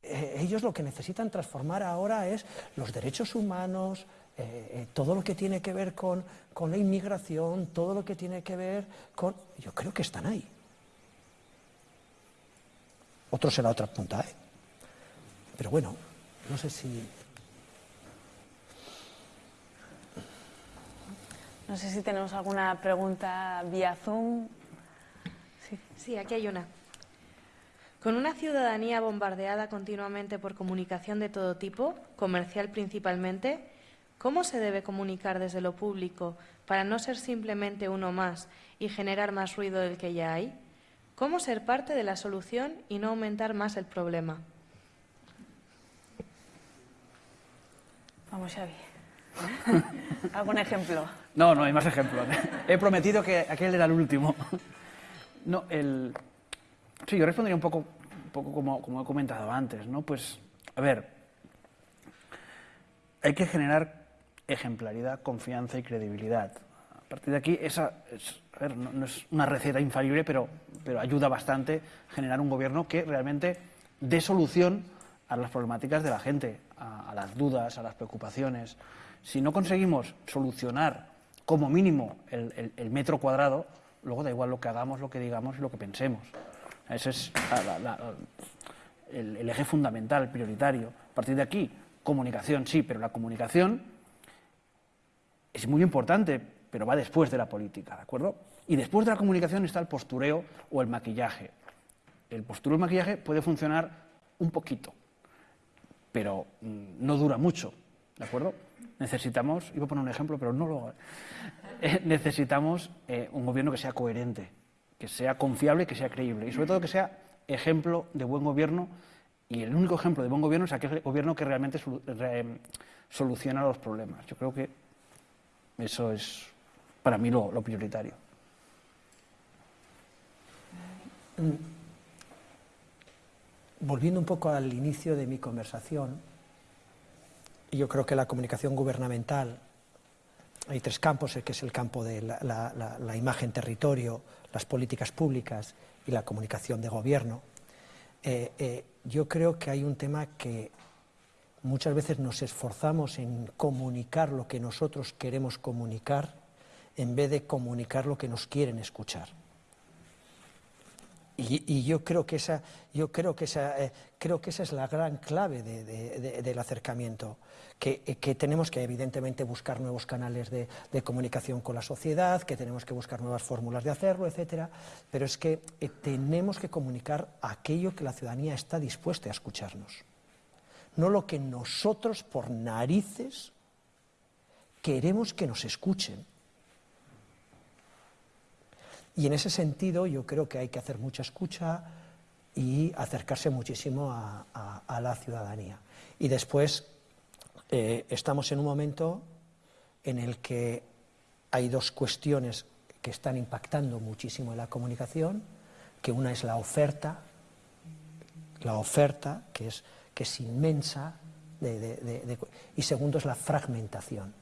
Eh, ellos lo que necesitan transformar ahora es los derechos humanos, eh, eh, todo lo que tiene que ver con, con la inmigración, todo lo que tiene que ver con... Yo creo que están ahí. Otros en la otra punta, ¿eh? Pero bueno, no sé si No sé si tenemos alguna pregunta vía Zoom. Sí. aquí hay una. Con una ciudadanía bombardeada continuamente por comunicación de todo tipo, comercial principalmente, ¿cómo se debe comunicar desde lo público para no ser simplemente uno más y generar más ruido del que ya hay? ¿Cómo ser parte de la solución y no aumentar más el problema? Vamos, Xavi. ¿Algún ejemplo? No, no hay más ejemplos. He prometido que aquel era el último. No, el... Sí, yo respondería un poco, poco como, como he comentado antes, ¿no? Pues, a ver, hay que generar ejemplaridad, confianza y credibilidad. A partir de aquí, esa es, a no, es una receta infalible, pero, pero ayuda bastante generar un gobierno que realmente dé solución a las problemáticas de la gente, a las dudas, a las preocupaciones. Si no conseguimos solucionar como mínimo el, metro cuadrado, luego da igual lo que hagamos, lo que digamos y lo que pensemos. Ese es el, eje fundamental, prioritario. A partir de aquí, comunicación, sí, pero la comunicación es muy importante, pero va después de la política, ¿de acuerdo? Y después de la comunicación está el postureo o el maquillaje. El postureo y el maquillaje puede funcionar un poquito, pero mm, no dura mucho, ¿de acuerdo? necesitamos, iba a poner un ejemplo, pero no lo eh, necesitamos eh, un gobierno que sea coherente, que sea confiable, que sea creíble y sobre todo que sea ejemplo de buen gobierno y el único ejemplo de buen gobierno es aquel gobierno que realmente soluciona los problemas. Yo creo que eso es para mí lo, lo prioritario. volviendo un poco al inicio de mi conversación, yo creo que la comunicación gubernamental, hay tres campos, que es el campo de la, imagen territorio, las políticas públicas y la comunicación de gobierno. Eh, eh, yo creo que hay un tema que muchas veces nos esforzamos en comunicar lo que nosotros queremos comunicar en vez de comunicar lo que nos quieren escuchar. Y, yo creo que esa, yo creo que esa, eh, creo que esa es la gran clave del acercamiento, que, eh, que, tenemos que evidentemente buscar nuevos canales de, comunicación con la sociedad, que tenemos que buscar nuevas fórmulas de hacerlo, etcétera, pero es que eh, tenemos que comunicar aquello que la ciudadanía está dispuesta a escucharnos, no lo que nosotros por narices queremos que nos escuchen. Y en ese sentido yo creo que hay que hacer mucha escucha y acercarse muchísimo a, la ciudadanía. Y después eh, estamos en un momento en el que hay dos cuestiones que están impactando muchísimo en la comunicación, que una es la oferta, la oferta que es, que es inmensa, y segundo es la fragmentación.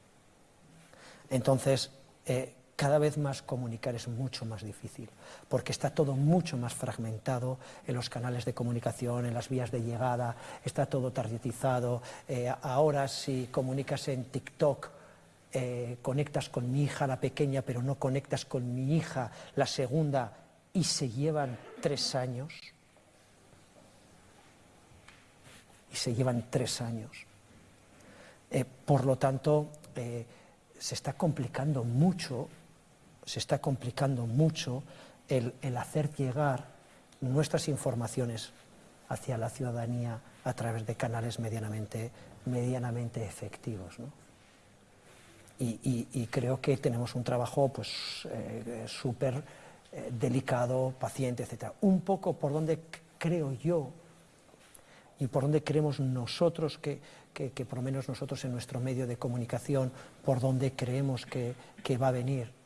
Entonces, eh, cada vez más comunicar es mucho más difícil, porque está todo mucho más fragmentado en los canales de comunicación, en las vías de llegada, está todo targetizado. Eh, ahora si comunicas en TikTok, eh, conectas con mi hija la pequeña, pero no conectas con mi hija la segunda, y se llevan tres años. Y se llevan tres años. Eh, por lo tanto, se está complicando mucho se está complicando mucho el, hacer llegar nuestras informaciones hacia la ciudadanía a través de canales medianamente, medianamente efectivos. Y, creo que tenemos un trabajo pues, eh, súper eh, delicado, paciente, etc. Un poco por donde creo yo y por donde creemos nosotros que, por lo menos nosotros en nuestro medio de comunicación, por donde creemos que va a venir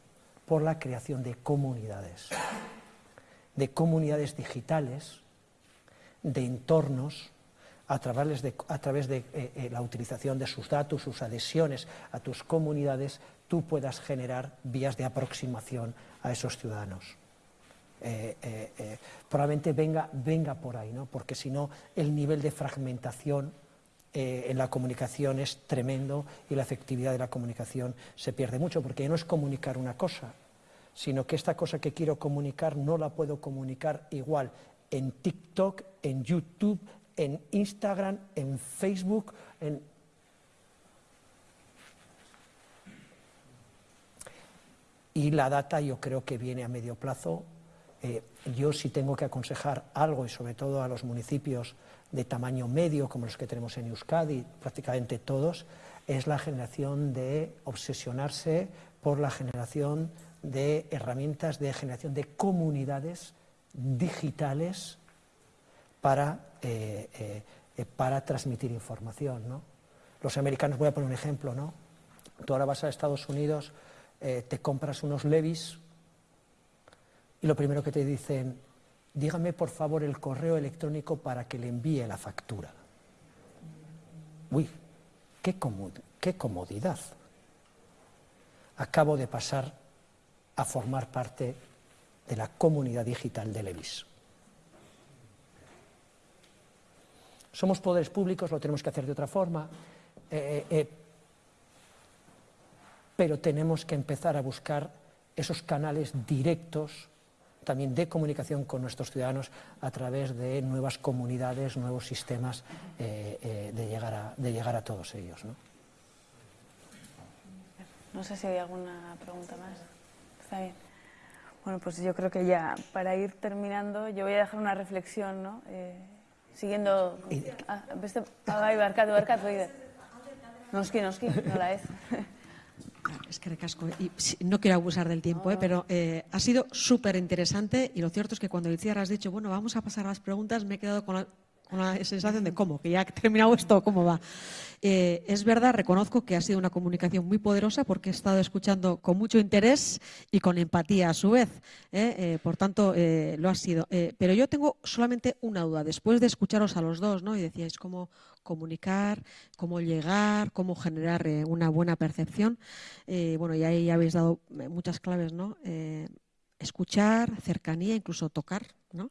por la creación de comunidades, de comunidades digitales, de entornos, a través de, eh, eh, la utilización de sus datos, sus adhesiones a tus comunidades, tú puedas generar vías de aproximación a esos ciudadanos. Eh, probablemente venga, venga por ahí, ¿no? porque si no, el nivel de fragmentación en la comunicación es tremendo y la efectividad de la comunicación se pierde mucho, porque no es comunicar una cosa, sino que esta cosa que quiero comunicar no la puedo comunicar igual en TikTok, en YouTube, en Instagram, en Facebook, en... Y la data yo creo que viene a medio plazo. Eh, yo sí tengo que aconsejar algo, y sobre todo a los municipios de tamaño medio, como los que tenemos en Euskadi, prácticamente todos, es la generación de obsesionarse por la generación de herramientas de generación de comunidades digitales para, eh, eh, eh, para transmitir información. Los americanos, voy a poner un ejemplo, ¿no? tú ahora vas a Estados Unidos, te compras unos levis y lo primero que te dicen, dígame por favor el correo electrónico para que le envíe la factura. Uy, qué, comodidad. Acabo de pasar a formar parte de la comunidad digital de Levis. Somos poderes públicos, lo tenemos que hacer de otra forma, eh, eh, eh, pero tenemos que empezar a buscar esos canales directos también de comunicación con nuestros ciudadanos a través de nuevas comunidades, nuevos sistemas eh, eh, de, llegar a, de llegar a todos ellos. ¿no? no sé si hay alguna pregunta más. Está bien. Bueno, pues yo creo que ya para ir terminando, yo voy a dejar una reflexión, ¿no? Eh, siguiendo... Ah, beste, ah, bai, barkatu, barkatu, Noski, noski, nola ez. Es que recasco. Y no quiero abusar del tiempo, ¿eh? pero eh, ha sido súper interesante y lo cierto es que cuando Itziar has dicho, bueno, vamos a pasar a las preguntas, me he quedado con, con la sensación de cómo, que ya ha terminado esto, cómo va. Eh, es verdad, reconozco que ha sido una comunicación muy poderosa porque he estado escuchando con mucho interés y con empatía a su vez. ¿eh? Eh, por tanto, lo ha sido. pero yo tengo solamente una duda. Después de escucharos a los dos, ¿no? y decíais cómo comunicar, cómo llegar, cómo generar una buena percepción. bueno, y ahí habéis dado muchas claves, ¿no? escuchar, cercanía, incluso tocar, ¿no?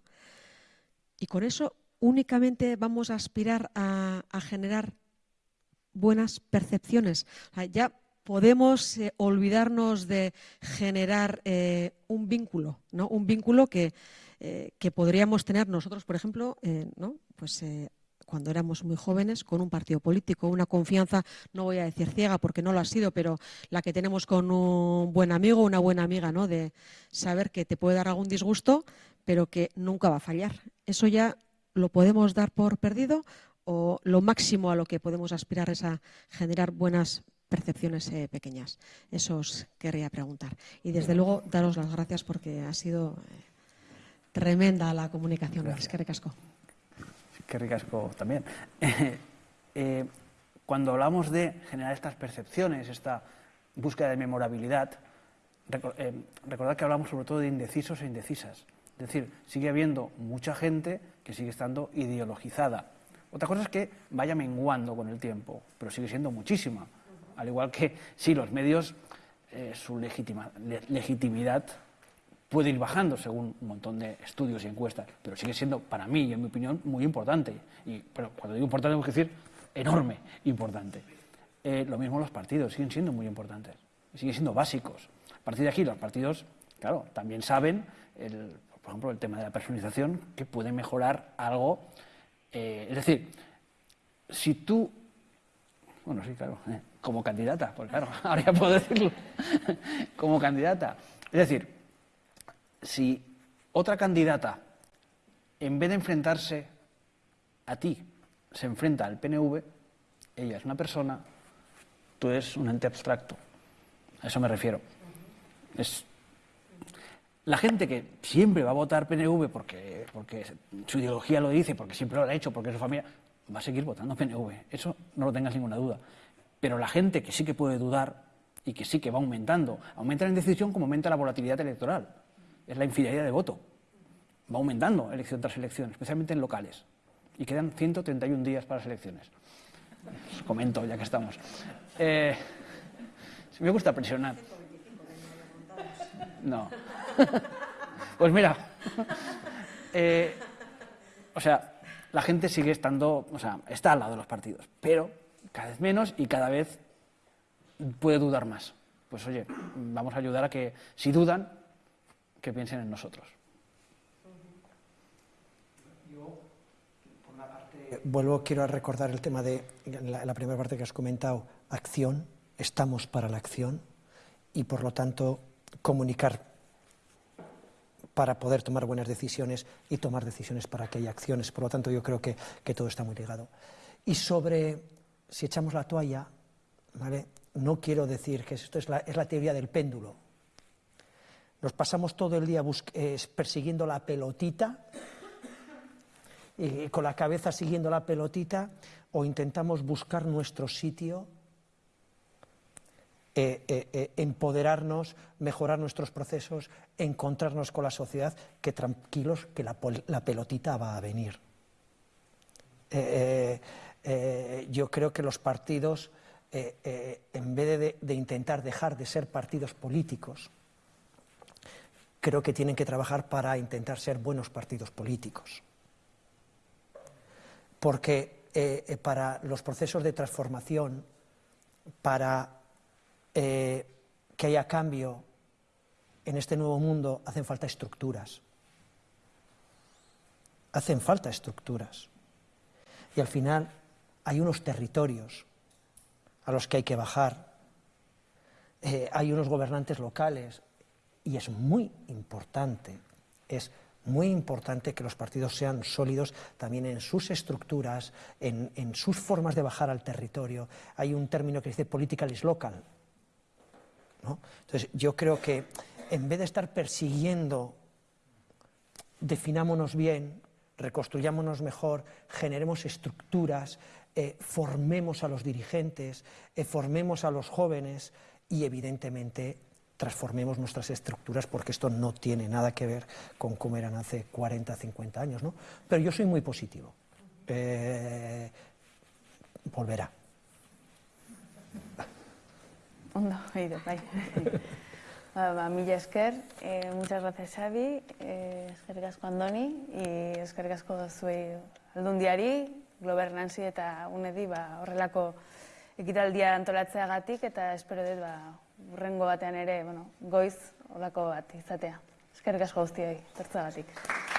Y con eso únicamente vamos a aspirar a, generar buenas percepciones. ya podemos eh, olvidarnos de generar eh, un vínculo, ¿no? Un vínculo que, eh, que podríamos tener nosotros, por ejemplo, ¿no? Pues cuando éramos muy jóvenes con un partido político, una confianza, no voy a decir ciega porque no lo ha sido, pero la que tenemos con un buen amigo, una buena amiga, ¿no? De saber que te puede dar algún disgusto, pero que nunca va a fallar. Eso ya lo podemos dar por perdido o lo máximo a lo que podemos aspirar es a generar buenas percepciones eh, pequeñas. Eso os querría preguntar. Y desde luego daros las gracias porque ha sido eh, tremenda la comunicación. Es que recasco. Que ricasco también. Eh, cuando hablamos de generar estas percepciones, esta búsqueda de memorabilidad, recordad que hablamos sobre todo de indecisos e indecisas. Es decir, sigue habiendo mucha gente que sigue estando ideologizada. Otra cosa es que vaya menguando con el tiempo, pero sigue siendo muchísima. Al igual que si los medios, eh, su legitimidad puede ir bajando según un montón de estudios y encuestas, pero sigue siendo, para mí y en mi opinión, muy importante. Y, pero cuando digo importante, tengo que decir enorme, importante. Eh, lo mismo los partidos, siguen siendo muy importantes, siguen siendo básicos. A partir de aquí, los partidos, claro, también saben el, por ejemplo, el tema de la personalización, que puede mejorar algo. Eh, es decir, si tú, bueno, sí, claro, como candidata, pues claro, ahora ya puedo decirlo, como candidata. Es decir, si otra candidata, en vez de enfrentarse a ti, se enfrenta al PNV, ella es una persona, tú eres un ente abstracto. A eso me refiero. Es la gente que siempre va a votar PNV porque, porque su ideología lo dice, porque siempre lo ha hecho, porque su familia, va a seguir votando PNV. Eso no lo tengas ninguna duda. Pero la gente que sí que puede dudar y que sí que va aumentando, aumenta en decisión como aumenta la volatilidad electoral. Es la infidelidad de voto. Va aumentando elección tras elección, especialmente en locales. Y quedan 131 días para las elecciones. Os comento, ya que estamos. Eh, me gusta presionar. No. pues mira, eh, o sea, la gente sigue estando, o sea, está al lado de los partidos, pero cada vez menos y cada vez puede dudar más. Pues oye, vamos a ayudar a que, si dudan, que piensen en nosotros. Yo, vuelvo, quiero recordar el tema de la primera parte que has comentado, acción, estamos para la acción y por lo tanto comunicar para poder tomar buenas decisiones y tomar decisiones para que haya acciones. Por lo tanto, yo creo que, todo está muy ligado. Y sobre si echamos la toalla, ¿vale? no quiero decir que esto es la, teoría del péndulo. Nos pasamos todo el día persiguiendo la pelotita, y con la cabeza siguiendo la pelotita, o intentamos buscar nuestro sitio eh, eh, eh, empoderarnos, mejorar nuestros procesos, encontrarnos con la sociedad, que tranquilos que la, pelotita va a venir. yo creo que los partidos, en vez de, intentar dejar de ser partidos políticos, creo que tienen que trabajar para intentar ser buenos partidos políticos. Porque para los procesos de transformación, para eh, que haya cambio en este nuevo mundo, hacen falta estructuras. Hacen falta estructuras. Y al final hay unos territorios a los que hay que bajar. Eh, hay unos gobernantes locales y es muy importante, es muy importante que los partidos sean sólidos también en sus estructuras, en, en sus formas de bajar al territorio. Hay un término que dice political is local, entonces, yo creo que en vez de estar persiguiendo, definámonos bien, reconstruyámonos mejor, generemos estructuras, eh, formemos a los dirigentes, eh, formemos a los jóvenes y evidentemente transformemos nuestras estructuras porque esto no tiene nada que ver con cómo eran hace 40, 50 años. ¿no? Pero yo soy muy positivo. Eh, volverá. Ondo, oído, bai. ba, mila esker, eh, muchas gracias Xavi, eh, eskerrik asko Andoni, y eskerrik asko zuei aldundiari, Globernanzi eta unedi ba, horrelako ekitaldia antolatzeagatik eta espero dut ba, urrengo batean ere bueno, goiz olako bat izatea. Eskerrik asko guztioi, tertzagatik.